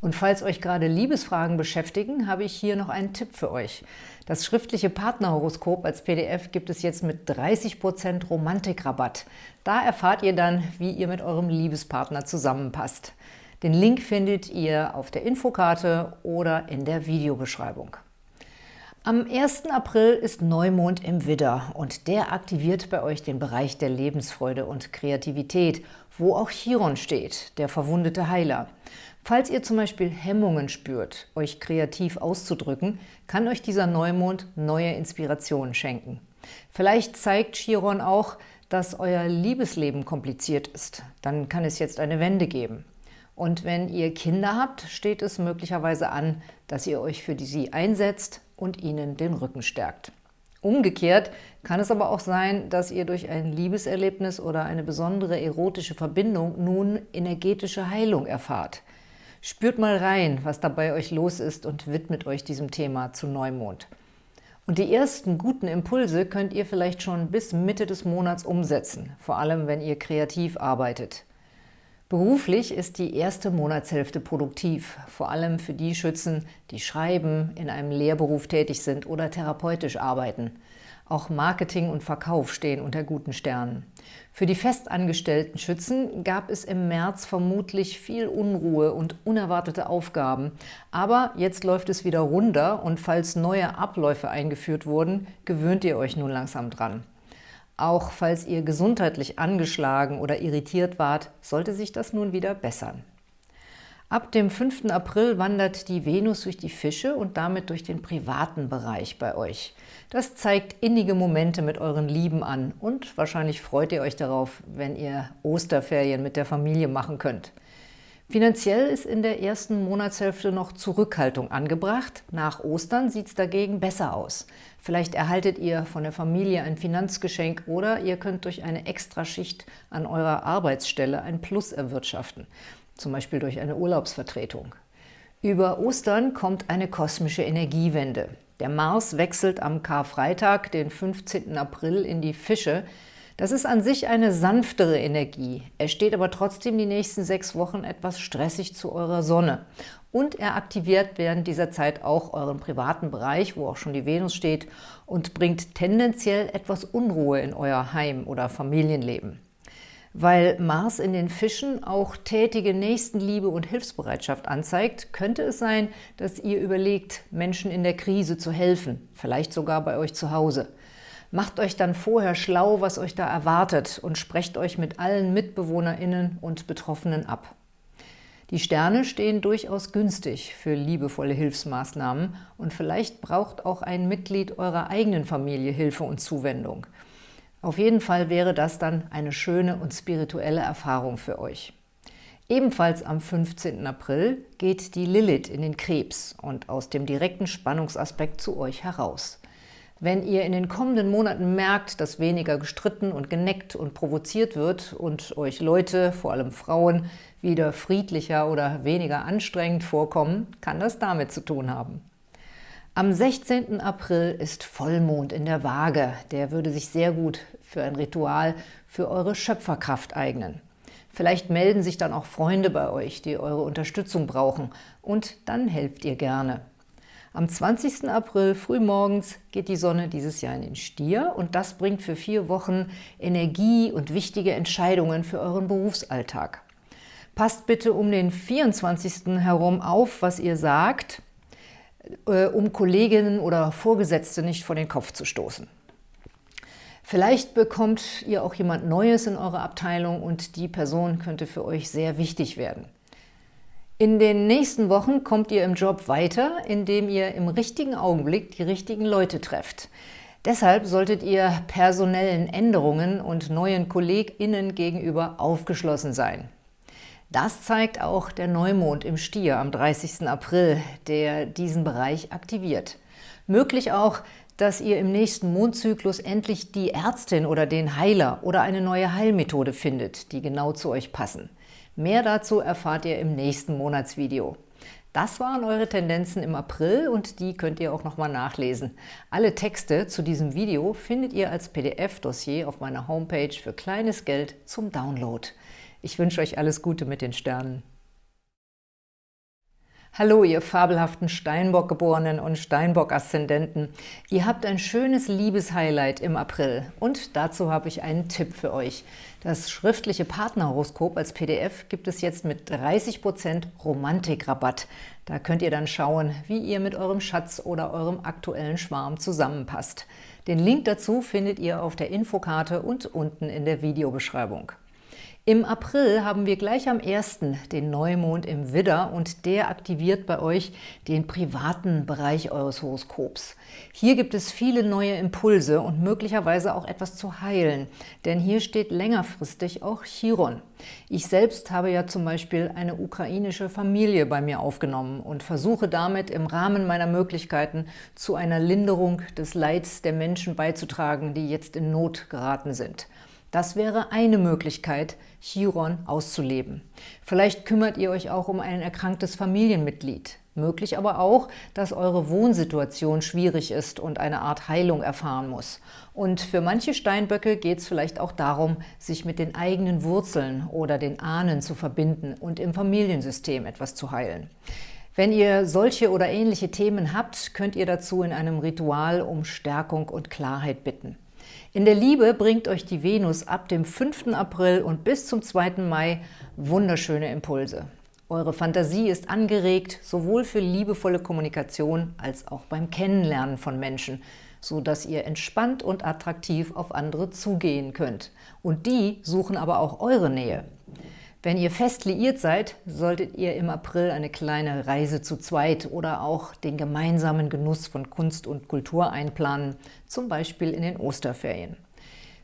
Und falls euch gerade Liebesfragen beschäftigen, habe ich hier noch einen Tipp für euch. Das schriftliche Partnerhoroskop als PDF gibt es jetzt mit 30% Romantikrabatt. Da erfahrt ihr dann, wie ihr mit eurem Liebespartner zusammenpasst. Den Link findet ihr auf der Infokarte oder in der Videobeschreibung. Am 1. April ist Neumond im Widder und der aktiviert bei euch den Bereich der Lebensfreude und Kreativität, wo auch Chiron steht, der verwundete Heiler. Falls ihr zum Beispiel Hemmungen spürt, euch kreativ auszudrücken, kann euch dieser Neumond neue Inspirationen schenken. Vielleicht zeigt Chiron auch, dass euer Liebesleben kompliziert ist. Dann kann es jetzt eine Wende geben. Und wenn ihr Kinder habt, steht es möglicherweise an, dass ihr euch für sie einsetzt und ihnen den Rücken stärkt. Umgekehrt kann es aber auch sein, dass ihr durch ein Liebeserlebnis oder eine besondere erotische Verbindung nun energetische Heilung erfahrt. Spürt mal rein, was da bei euch los ist und widmet euch diesem Thema zu Neumond. Und die ersten guten Impulse könnt ihr vielleicht schon bis Mitte des Monats umsetzen, vor allem wenn ihr kreativ arbeitet. Beruflich ist die erste Monatshälfte produktiv, vor allem für die Schützen, die schreiben, in einem Lehrberuf tätig sind oder therapeutisch arbeiten. Auch Marketing und Verkauf stehen unter guten Sternen. Für die festangestellten Schützen gab es im März vermutlich viel Unruhe und unerwartete Aufgaben. Aber jetzt läuft es wieder runter und falls neue Abläufe eingeführt wurden, gewöhnt ihr euch nun langsam dran. Auch falls ihr gesundheitlich angeschlagen oder irritiert wart, sollte sich das nun wieder bessern. Ab dem 5. April wandert die Venus durch die Fische und damit durch den privaten Bereich bei euch. Das zeigt innige Momente mit euren Lieben an und wahrscheinlich freut ihr euch darauf, wenn ihr Osterferien mit der Familie machen könnt. Finanziell ist in der ersten Monatshälfte noch Zurückhaltung angebracht. Nach Ostern sieht es dagegen besser aus. Vielleicht erhaltet ihr von der Familie ein Finanzgeschenk oder ihr könnt durch eine Extraschicht an eurer Arbeitsstelle ein Plus erwirtschaften, zum Beispiel durch eine Urlaubsvertretung. Über Ostern kommt eine kosmische Energiewende. Der Mars wechselt am Karfreitag, den 15. April, in die Fische, das ist an sich eine sanftere Energie. Er steht aber trotzdem die nächsten sechs Wochen etwas stressig zu eurer Sonne. Und er aktiviert während dieser Zeit auch euren privaten Bereich, wo auch schon die Venus steht, und bringt tendenziell etwas Unruhe in euer Heim- oder Familienleben. Weil Mars in den Fischen auch tätige Nächstenliebe und Hilfsbereitschaft anzeigt, könnte es sein, dass ihr überlegt, Menschen in der Krise zu helfen, vielleicht sogar bei euch zu Hause. Macht euch dann vorher schlau, was euch da erwartet und sprecht euch mit allen MitbewohnerInnen und Betroffenen ab. Die Sterne stehen durchaus günstig für liebevolle Hilfsmaßnahmen und vielleicht braucht auch ein Mitglied eurer eigenen Familie Hilfe und Zuwendung. Auf jeden Fall wäre das dann eine schöne und spirituelle Erfahrung für euch. Ebenfalls am 15. April geht die Lilith in den Krebs und aus dem direkten Spannungsaspekt zu euch heraus. Wenn ihr in den kommenden Monaten merkt, dass weniger gestritten und geneckt und provoziert wird und euch Leute, vor allem Frauen, wieder friedlicher oder weniger anstrengend vorkommen, kann das damit zu tun haben. Am 16. April ist Vollmond in der Waage. Der würde sich sehr gut für ein Ritual für eure Schöpferkraft eignen. Vielleicht melden sich dann auch Freunde bei euch, die eure Unterstützung brauchen und dann helft ihr gerne. Am 20. April frühmorgens geht die Sonne dieses Jahr in den Stier und das bringt für vier Wochen Energie und wichtige Entscheidungen für euren Berufsalltag. Passt bitte um den 24. herum auf, was ihr sagt, äh, um Kolleginnen oder Vorgesetzte nicht vor den Kopf zu stoßen. Vielleicht bekommt ihr auch jemand Neues in eurer Abteilung und die Person könnte für euch sehr wichtig werden. In den nächsten Wochen kommt ihr im Job weiter, indem ihr im richtigen Augenblick die richtigen Leute trefft. Deshalb solltet ihr personellen Änderungen und neuen KollegInnen gegenüber aufgeschlossen sein. Das zeigt auch der Neumond im Stier am 30. April, der diesen Bereich aktiviert. Möglich auch, dass ihr im nächsten Mondzyklus endlich die Ärztin oder den Heiler oder eine neue Heilmethode findet, die genau zu euch passen. Mehr dazu erfahrt ihr im nächsten Monatsvideo. Das waren eure Tendenzen im April und die könnt ihr auch nochmal nachlesen. Alle Texte zu diesem Video findet ihr als PDF-Dossier auf meiner Homepage für kleines Geld zum Download. Ich wünsche euch alles Gute mit den Sternen. Hallo, ihr fabelhaften Steinbock-Geborenen und Steinbock-Aszendenten. Ihr habt ein schönes Liebeshighlight im April und dazu habe ich einen Tipp für euch. Das schriftliche Partnerhoroskop als PDF gibt es jetzt mit 30% Romantikrabatt. Da könnt ihr dann schauen, wie ihr mit eurem Schatz oder eurem aktuellen Schwarm zusammenpasst. Den Link dazu findet ihr auf der Infokarte und unten in der Videobeschreibung. Im April haben wir gleich am 1. den Neumond im Widder und der aktiviert bei euch den privaten Bereich eures Horoskops. Hier gibt es viele neue Impulse und möglicherweise auch etwas zu heilen, denn hier steht längerfristig auch Chiron. Ich selbst habe ja zum Beispiel eine ukrainische Familie bei mir aufgenommen und versuche damit im Rahmen meiner Möglichkeiten zu einer Linderung des Leids der Menschen beizutragen, die jetzt in Not geraten sind. Das wäre eine Möglichkeit, Chiron auszuleben. Vielleicht kümmert ihr euch auch um ein erkranktes Familienmitglied. Möglich aber auch, dass eure Wohnsituation schwierig ist und eine Art Heilung erfahren muss. Und für manche Steinböcke geht es vielleicht auch darum, sich mit den eigenen Wurzeln oder den Ahnen zu verbinden und im Familiensystem etwas zu heilen. Wenn ihr solche oder ähnliche Themen habt, könnt ihr dazu in einem Ritual um Stärkung und Klarheit bitten. In der Liebe bringt euch die Venus ab dem 5. April und bis zum 2. Mai wunderschöne Impulse. Eure Fantasie ist angeregt, sowohl für liebevolle Kommunikation als auch beim Kennenlernen von Menschen, so dass ihr entspannt und attraktiv auf andere zugehen könnt. Und die suchen aber auch eure Nähe. Wenn ihr fest liiert seid, solltet ihr im April eine kleine Reise zu zweit oder auch den gemeinsamen Genuss von Kunst und Kultur einplanen, zum Beispiel in den Osterferien.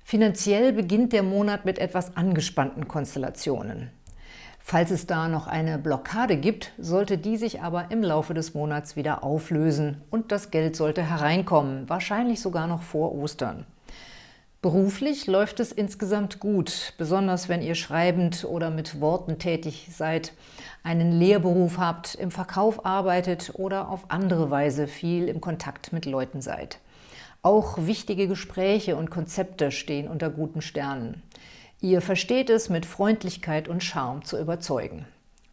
Finanziell beginnt der Monat mit etwas angespannten Konstellationen. Falls es da noch eine Blockade gibt, sollte die sich aber im Laufe des Monats wieder auflösen und das Geld sollte hereinkommen, wahrscheinlich sogar noch vor Ostern. Beruflich läuft es insgesamt gut, besonders wenn ihr schreibend oder mit Worten tätig seid, einen Lehrberuf habt, im Verkauf arbeitet oder auf andere Weise viel im Kontakt mit Leuten seid. Auch wichtige Gespräche und Konzepte stehen unter guten Sternen. Ihr versteht es, mit Freundlichkeit und Charme zu überzeugen.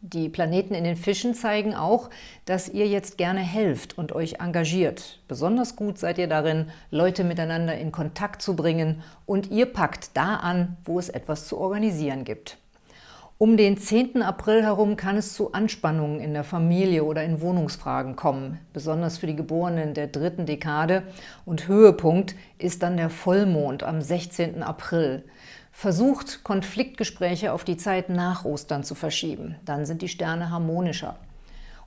Die Planeten in den Fischen zeigen auch, dass ihr jetzt gerne helft und euch engagiert. Besonders gut seid ihr darin, Leute miteinander in Kontakt zu bringen und ihr packt da an, wo es etwas zu organisieren gibt. Um den 10. April herum kann es zu Anspannungen in der Familie oder in Wohnungsfragen kommen, besonders für die Geborenen der dritten Dekade. Und Höhepunkt ist dann der Vollmond am 16. April. Versucht, Konfliktgespräche auf die Zeit nach Ostern zu verschieben. Dann sind die Sterne harmonischer.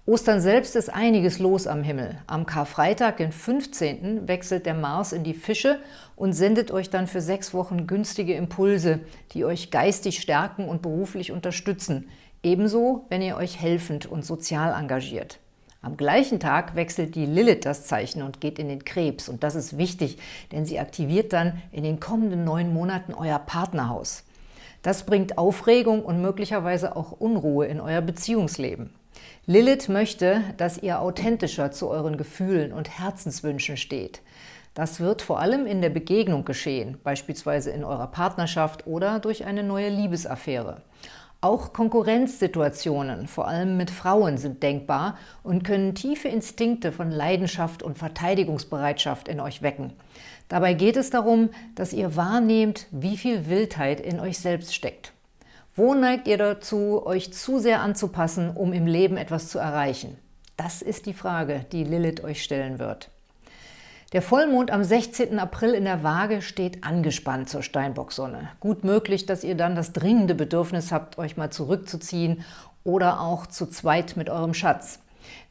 Ostern selbst ist einiges los am Himmel. Am Karfreitag, den 15., wechselt der Mars in die Fische und sendet euch dann für sechs Wochen günstige Impulse, die euch geistig stärken und beruflich unterstützen. Ebenso, wenn ihr euch helfend und sozial engagiert. Am gleichen Tag wechselt die Lilith das Zeichen und geht in den Krebs. Und das ist wichtig, denn sie aktiviert dann in den kommenden neun Monaten euer Partnerhaus. Das bringt Aufregung und möglicherweise auch Unruhe in euer Beziehungsleben. Lilith möchte, dass ihr authentischer zu euren Gefühlen und Herzenswünschen steht. Das wird vor allem in der Begegnung geschehen, beispielsweise in eurer Partnerschaft oder durch eine neue Liebesaffäre. Auch Konkurrenzsituationen, vor allem mit Frauen, sind denkbar und können tiefe Instinkte von Leidenschaft und Verteidigungsbereitschaft in euch wecken. Dabei geht es darum, dass ihr wahrnehmt, wie viel Wildheit in euch selbst steckt. Wo neigt ihr dazu, euch zu sehr anzupassen, um im Leben etwas zu erreichen? Das ist die Frage, die Lilith euch stellen wird. Der Vollmond am 16. April in der Waage steht angespannt zur Steinbocksonne. Gut möglich, dass ihr dann das dringende Bedürfnis habt, euch mal zurückzuziehen oder auch zu zweit mit eurem Schatz.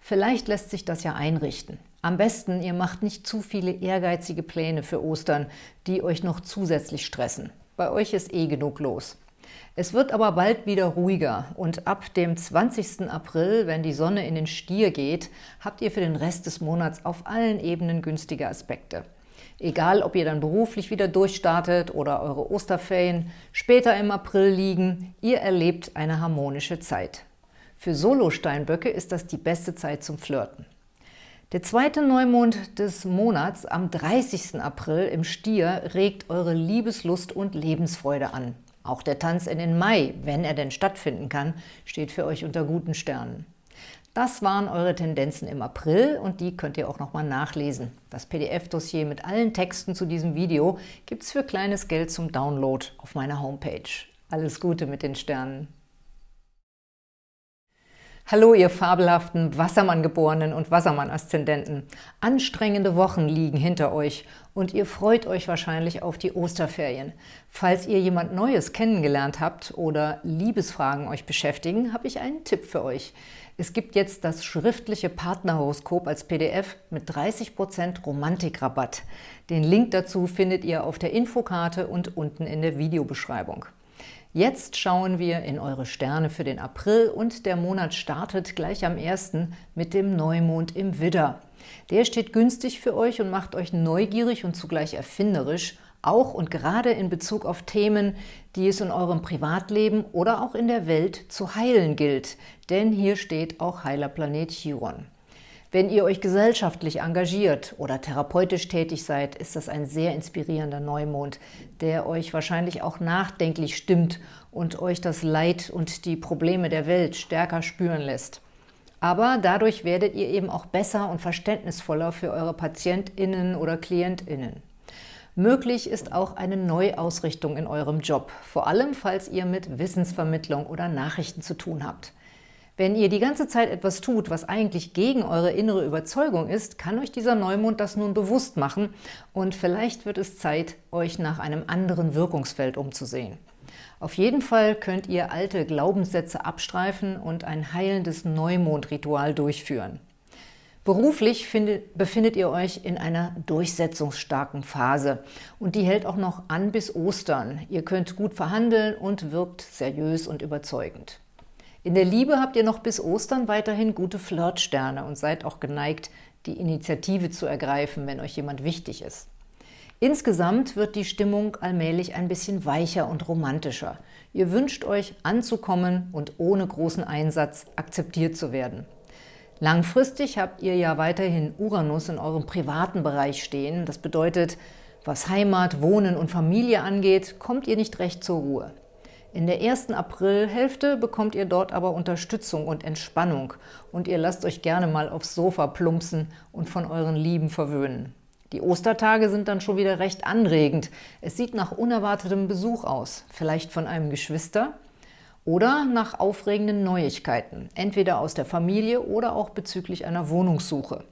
Vielleicht lässt sich das ja einrichten. Am besten, ihr macht nicht zu viele ehrgeizige Pläne für Ostern, die euch noch zusätzlich stressen. Bei euch ist eh genug los. Es wird aber bald wieder ruhiger und ab dem 20. April, wenn die Sonne in den Stier geht, habt ihr für den Rest des Monats auf allen Ebenen günstige Aspekte. Egal, ob ihr dann beruflich wieder durchstartet oder eure Osterferien später im April liegen, ihr erlebt eine harmonische Zeit. Für Solo-Steinböcke ist das die beste Zeit zum Flirten. Der zweite Neumond des Monats am 30. April im Stier regt eure Liebeslust und Lebensfreude an. Auch der Tanz in den Mai, wenn er denn stattfinden kann, steht für euch unter guten Sternen. Das waren eure Tendenzen im April und die könnt ihr auch nochmal nachlesen. Das PDF-Dossier mit allen Texten zu diesem Video gibt es für kleines Geld zum Download auf meiner Homepage. Alles Gute mit den Sternen! Hallo, ihr fabelhaften Wassermann-Geborenen und Wassermann-Aszendenten. Anstrengende Wochen liegen hinter euch und ihr freut euch wahrscheinlich auf die Osterferien. Falls ihr jemand Neues kennengelernt habt oder Liebesfragen euch beschäftigen, habe ich einen Tipp für euch. Es gibt jetzt das schriftliche Partnerhoroskop als PDF mit 30% Romantikrabatt. Den Link dazu findet ihr auf der Infokarte und unten in der Videobeschreibung. Jetzt schauen wir in eure Sterne für den April und der Monat startet gleich am 1. mit dem Neumond im Widder. Der steht günstig für euch und macht euch neugierig und zugleich erfinderisch, auch und gerade in Bezug auf Themen, die es in eurem Privatleben oder auch in der Welt zu heilen gilt. Denn hier steht auch Heilerplanet Chiron. Wenn ihr euch gesellschaftlich engagiert oder therapeutisch tätig seid, ist das ein sehr inspirierender Neumond, der euch wahrscheinlich auch nachdenklich stimmt und euch das Leid und die Probleme der Welt stärker spüren lässt. Aber dadurch werdet ihr eben auch besser und verständnisvoller für eure PatientInnen oder KlientInnen. Möglich ist auch eine Neuausrichtung in eurem Job, vor allem falls ihr mit Wissensvermittlung oder Nachrichten zu tun habt. Wenn ihr die ganze Zeit etwas tut, was eigentlich gegen eure innere Überzeugung ist, kann euch dieser Neumond das nun bewusst machen und vielleicht wird es Zeit, euch nach einem anderen Wirkungsfeld umzusehen. Auf jeden Fall könnt ihr alte Glaubenssätze abstreifen und ein heilendes Neumondritual durchführen. Beruflich findet, befindet ihr euch in einer durchsetzungsstarken Phase und die hält auch noch an bis Ostern. Ihr könnt gut verhandeln und wirkt seriös und überzeugend. In der Liebe habt ihr noch bis Ostern weiterhin gute Flirtsterne und seid auch geneigt, die Initiative zu ergreifen, wenn euch jemand wichtig ist. Insgesamt wird die Stimmung allmählich ein bisschen weicher und romantischer. Ihr wünscht euch anzukommen und ohne großen Einsatz akzeptiert zu werden. Langfristig habt ihr ja weiterhin Uranus in eurem privaten Bereich stehen. Das bedeutet, was Heimat, Wohnen und Familie angeht, kommt ihr nicht recht zur Ruhe. In der ersten Aprilhälfte bekommt ihr dort aber Unterstützung und Entspannung und ihr lasst euch gerne mal aufs Sofa plumpsen und von euren Lieben verwöhnen. Die Ostertage sind dann schon wieder recht anregend. Es sieht nach unerwartetem Besuch aus, vielleicht von einem Geschwister oder nach aufregenden Neuigkeiten, entweder aus der Familie oder auch bezüglich einer Wohnungssuche.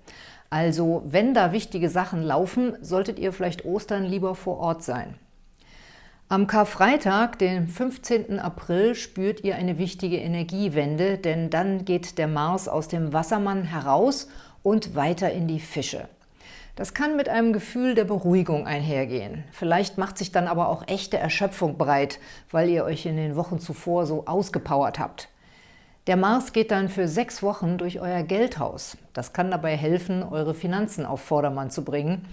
Also, wenn da wichtige Sachen laufen, solltet ihr vielleicht Ostern lieber vor Ort sein. Am Karfreitag, den 15. April, spürt ihr eine wichtige Energiewende, denn dann geht der Mars aus dem Wassermann heraus und weiter in die Fische. Das kann mit einem Gefühl der Beruhigung einhergehen. Vielleicht macht sich dann aber auch echte Erschöpfung breit, weil ihr euch in den Wochen zuvor so ausgepowert habt. Der Mars geht dann für sechs Wochen durch euer Geldhaus. Das kann dabei helfen, eure Finanzen auf Vordermann zu bringen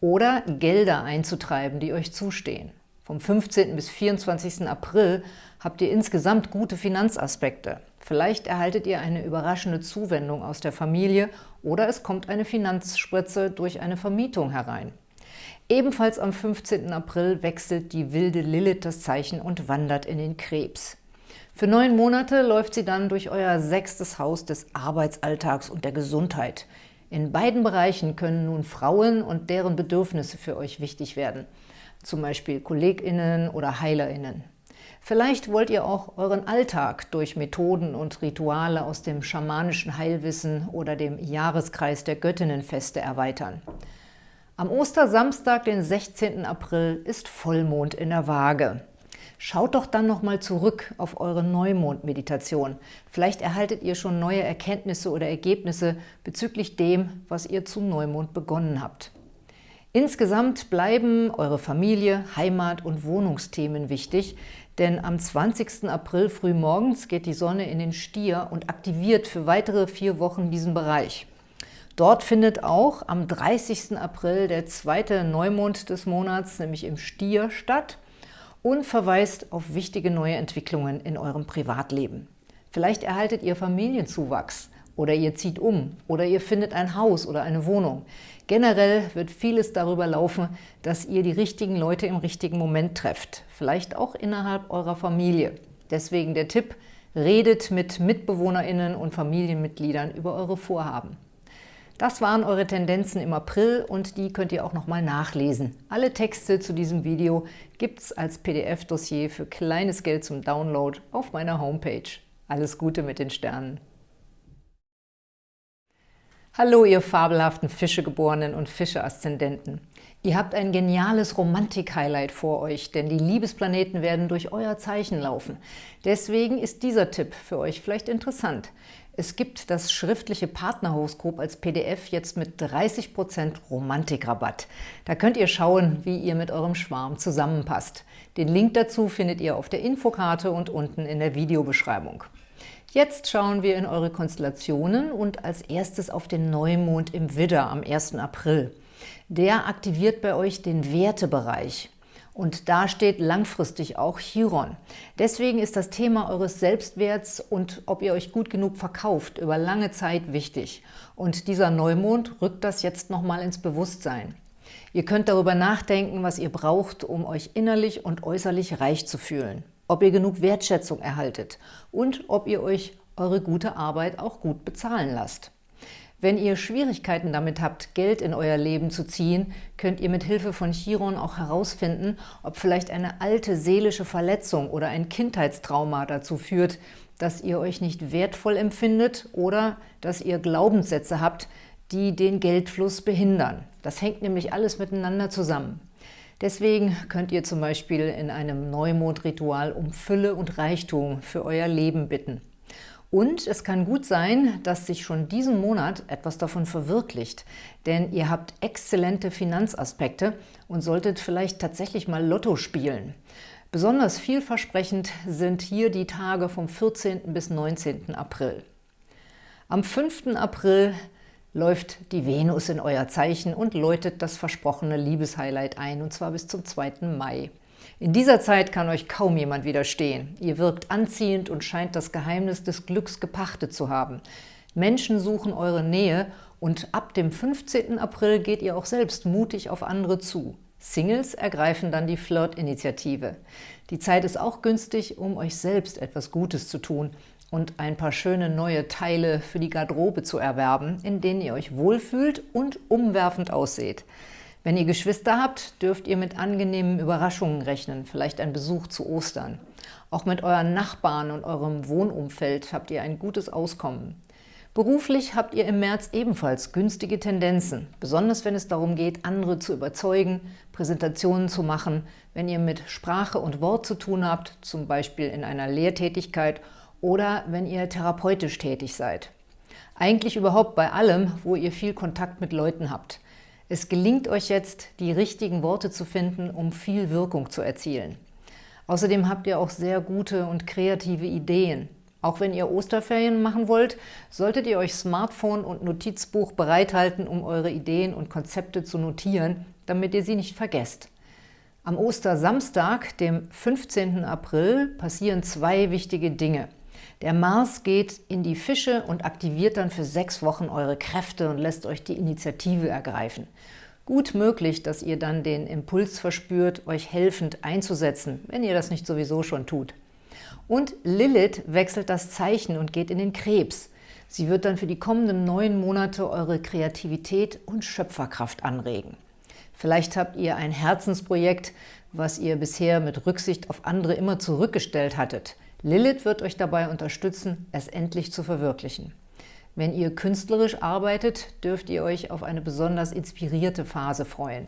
oder Gelder einzutreiben, die euch zustehen. Vom 15. bis 24. April habt ihr insgesamt gute Finanzaspekte. Vielleicht erhaltet ihr eine überraschende Zuwendung aus der Familie oder es kommt eine Finanzspritze durch eine Vermietung herein. Ebenfalls am 15. April wechselt die wilde Lilith das Zeichen und wandert in den Krebs. Für neun Monate läuft sie dann durch euer sechstes Haus des Arbeitsalltags und der Gesundheit. In beiden Bereichen können nun Frauen und deren Bedürfnisse für euch wichtig werden – zum Beispiel KollegInnen oder HeilerInnen. Vielleicht wollt ihr auch euren Alltag durch Methoden und Rituale aus dem schamanischen Heilwissen oder dem Jahreskreis der Göttinnenfeste erweitern. Am Ostersamstag, den 16. April, ist Vollmond in der Waage. Schaut doch dann nochmal zurück auf eure Neumond-Meditation. Vielleicht erhaltet ihr schon neue Erkenntnisse oder Ergebnisse bezüglich dem, was ihr zum Neumond begonnen habt. Insgesamt bleiben eure Familie, Heimat und Wohnungsthemen wichtig, denn am 20. April frühmorgens geht die Sonne in den Stier und aktiviert für weitere vier Wochen diesen Bereich. Dort findet auch am 30. April der zweite Neumond des Monats, nämlich im Stier, statt und verweist auf wichtige neue Entwicklungen in eurem Privatleben. Vielleicht erhaltet ihr Familienzuwachs oder ihr zieht um oder ihr findet ein Haus oder eine Wohnung. Generell wird vieles darüber laufen, dass ihr die richtigen Leute im richtigen Moment trefft, vielleicht auch innerhalb eurer Familie. Deswegen der Tipp, redet mit MitbewohnerInnen und Familienmitgliedern über eure Vorhaben. Das waren eure Tendenzen im April und die könnt ihr auch nochmal nachlesen. Alle Texte zu diesem Video gibt es als PDF-Dossier für kleines Geld zum Download auf meiner Homepage. Alles Gute mit den Sternen! Hallo, ihr fabelhaften Fischegeborenen und Fische-Aszendenten. Ihr habt ein geniales Romantik-Highlight vor euch, denn die Liebesplaneten werden durch euer Zeichen laufen. Deswegen ist dieser Tipp für euch vielleicht interessant. Es gibt das schriftliche Partnerhoroskop als PDF jetzt mit 30% Romantikrabatt. Da könnt ihr schauen, wie ihr mit eurem Schwarm zusammenpasst. Den Link dazu findet ihr auf der Infokarte und unten in der Videobeschreibung. Jetzt schauen wir in eure Konstellationen und als erstes auf den Neumond im Widder am 1. April. Der aktiviert bei euch den Wertebereich. Und da steht langfristig auch Chiron. Deswegen ist das Thema eures Selbstwerts und ob ihr euch gut genug verkauft über lange Zeit wichtig. Und dieser Neumond rückt das jetzt nochmal ins Bewusstsein. Ihr könnt darüber nachdenken, was ihr braucht, um euch innerlich und äußerlich reich zu fühlen ob ihr genug Wertschätzung erhaltet und ob ihr euch eure gute Arbeit auch gut bezahlen lasst. Wenn ihr Schwierigkeiten damit habt, Geld in euer Leben zu ziehen, könnt ihr mit Hilfe von Chiron auch herausfinden, ob vielleicht eine alte seelische Verletzung oder ein Kindheitstrauma dazu führt, dass ihr euch nicht wertvoll empfindet oder dass ihr Glaubenssätze habt, die den Geldfluss behindern. Das hängt nämlich alles miteinander zusammen. Deswegen könnt ihr zum Beispiel in einem Neumondritual um Fülle und Reichtum für euer Leben bitten. Und es kann gut sein, dass sich schon diesen Monat etwas davon verwirklicht, denn ihr habt exzellente Finanzaspekte und solltet vielleicht tatsächlich mal Lotto spielen. Besonders vielversprechend sind hier die Tage vom 14. bis 19. April. Am 5. April läuft die Venus in euer Zeichen und läutet das versprochene Liebeshighlight ein, und zwar bis zum 2. Mai. In dieser Zeit kann euch kaum jemand widerstehen. Ihr wirkt anziehend und scheint das Geheimnis des Glücks gepachtet zu haben. Menschen suchen eure Nähe und ab dem 15. April geht ihr auch selbst mutig auf andere zu. Singles ergreifen dann die Flirt-Initiative. Die Zeit ist auch günstig, um euch selbst etwas Gutes zu tun und ein paar schöne neue Teile für die Garderobe zu erwerben, in denen ihr euch wohlfühlt und umwerfend ausseht. Wenn ihr Geschwister habt, dürft ihr mit angenehmen Überraschungen rechnen, vielleicht ein Besuch zu Ostern. Auch mit euren Nachbarn und eurem Wohnumfeld habt ihr ein gutes Auskommen. Beruflich habt ihr im März ebenfalls günstige Tendenzen, besonders wenn es darum geht, andere zu überzeugen, Präsentationen zu machen, wenn ihr mit Sprache und Wort zu tun habt, zum Beispiel in einer Lehrtätigkeit oder wenn ihr therapeutisch tätig seid. Eigentlich überhaupt bei allem, wo ihr viel Kontakt mit Leuten habt. Es gelingt euch jetzt, die richtigen Worte zu finden, um viel Wirkung zu erzielen. Außerdem habt ihr auch sehr gute und kreative Ideen. Auch wenn ihr Osterferien machen wollt, solltet ihr euch Smartphone und Notizbuch bereithalten, um eure Ideen und Konzepte zu notieren, damit ihr sie nicht vergesst. Am Ostersamstag, dem 15. April, passieren zwei wichtige Dinge. Der Mars geht in die Fische und aktiviert dann für sechs Wochen eure Kräfte und lässt euch die Initiative ergreifen. Gut möglich, dass ihr dann den Impuls verspürt, euch helfend einzusetzen, wenn ihr das nicht sowieso schon tut. Und Lilith wechselt das Zeichen und geht in den Krebs. Sie wird dann für die kommenden neun Monate eure Kreativität und Schöpferkraft anregen. Vielleicht habt ihr ein Herzensprojekt, was ihr bisher mit Rücksicht auf andere immer zurückgestellt hattet. Lilith wird euch dabei unterstützen, es endlich zu verwirklichen. Wenn ihr künstlerisch arbeitet, dürft ihr euch auf eine besonders inspirierte Phase freuen.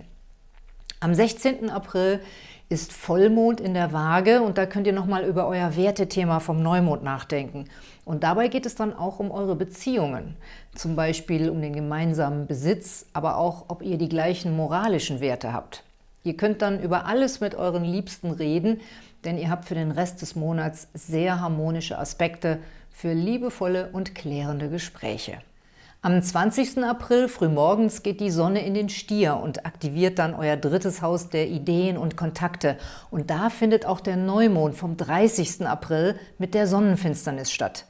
Am 16. April ist Vollmond in der Waage und da könnt ihr nochmal über euer Wertethema vom Neumond nachdenken. Und dabei geht es dann auch um eure Beziehungen, zum Beispiel um den gemeinsamen Besitz, aber auch, ob ihr die gleichen moralischen Werte habt. Ihr könnt dann über alles mit euren Liebsten reden, denn ihr habt für den Rest des Monats sehr harmonische Aspekte für liebevolle und klärende Gespräche. Am 20. April frühmorgens geht die Sonne in den Stier und aktiviert dann euer drittes Haus der Ideen und Kontakte. Und da findet auch der Neumond vom 30. April mit der Sonnenfinsternis statt.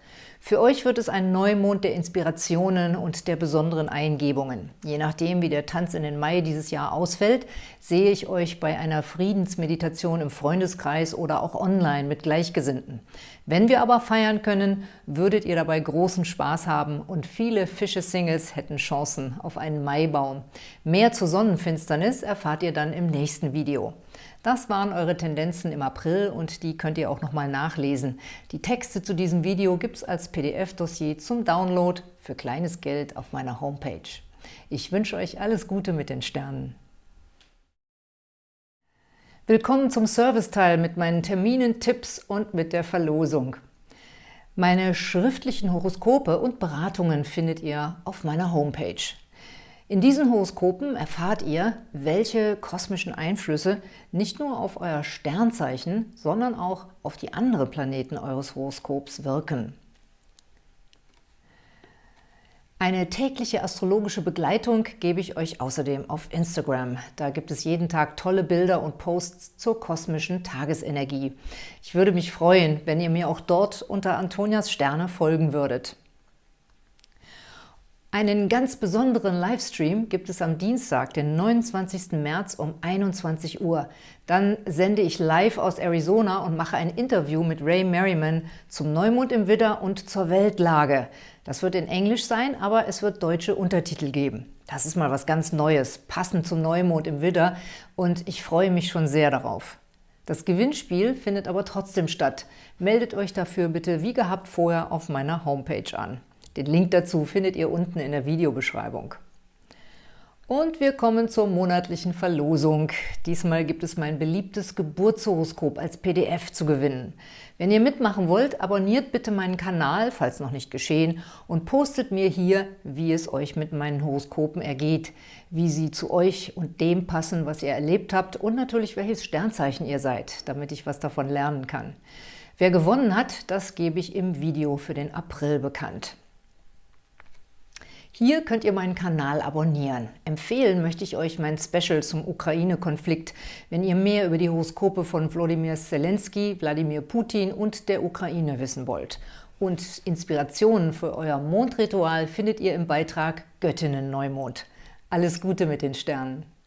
Für euch wird es ein Neumond der Inspirationen und der besonderen Eingebungen. Je nachdem, wie der Tanz in den Mai dieses Jahr ausfällt, sehe ich euch bei einer Friedensmeditation im Freundeskreis oder auch online mit Gleichgesinnten. Wenn wir aber feiern können, würdet ihr dabei großen Spaß haben und viele Fische-Singles hätten Chancen auf einen Maibaum. Mehr zur Sonnenfinsternis erfahrt ihr dann im nächsten Video. Das waren eure Tendenzen im April und die könnt ihr auch nochmal nachlesen. Die Texte zu diesem Video gibt es als PDF-Dossier zum Download für kleines Geld auf meiner Homepage. Ich wünsche euch alles Gute mit den Sternen. Willkommen zum Serviceteil mit meinen Terminen, Tipps und mit der Verlosung. Meine schriftlichen Horoskope und Beratungen findet ihr auf meiner Homepage. In diesen Horoskopen erfahrt ihr, welche kosmischen Einflüsse nicht nur auf euer Sternzeichen, sondern auch auf die anderen Planeten eures Horoskops wirken. Eine tägliche astrologische Begleitung gebe ich euch außerdem auf Instagram. Da gibt es jeden Tag tolle Bilder und Posts zur kosmischen Tagesenergie. Ich würde mich freuen, wenn ihr mir auch dort unter Antonias Sterne folgen würdet. Einen ganz besonderen Livestream gibt es am Dienstag, den 29. März um 21 Uhr. Dann sende ich live aus Arizona und mache ein Interview mit Ray Merriman zum Neumond im Widder und zur Weltlage. Das wird in Englisch sein, aber es wird deutsche Untertitel geben. Das ist mal was ganz Neues, passend zum Neumond im Widder und ich freue mich schon sehr darauf. Das Gewinnspiel findet aber trotzdem statt. Meldet euch dafür bitte wie gehabt vorher auf meiner Homepage an. Den Link dazu findet ihr unten in der Videobeschreibung. Und wir kommen zur monatlichen Verlosung. Diesmal gibt es mein beliebtes Geburtshoroskop als PDF zu gewinnen. Wenn ihr mitmachen wollt, abonniert bitte meinen Kanal, falls noch nicht geschehen, und postet mir hier, wie es euch mit meinen Horoskopen ergeht, wie sie zu euch und dem passen, was ihr erlebt habt und natürlich welches Sternzeichen ihr seid, damit ich was davon lernen kann. Wer gewonnen hat, das gebe ich im Video für den April bekannt. Hier könnt ihr meinen Kanal abonnieren. Empfehlen möchte ich euch mein Special zum Ukraine-Konflikt, wenn ihr mehr über die Horoskope von Wladimir Zelensky, Wladimir Putin und der Ukraine wissen wollt. Und Inspirationen für euer Mondritual findet ihr im Beitrag Göttinnen Neumond. Alles Gute mit den Sternen!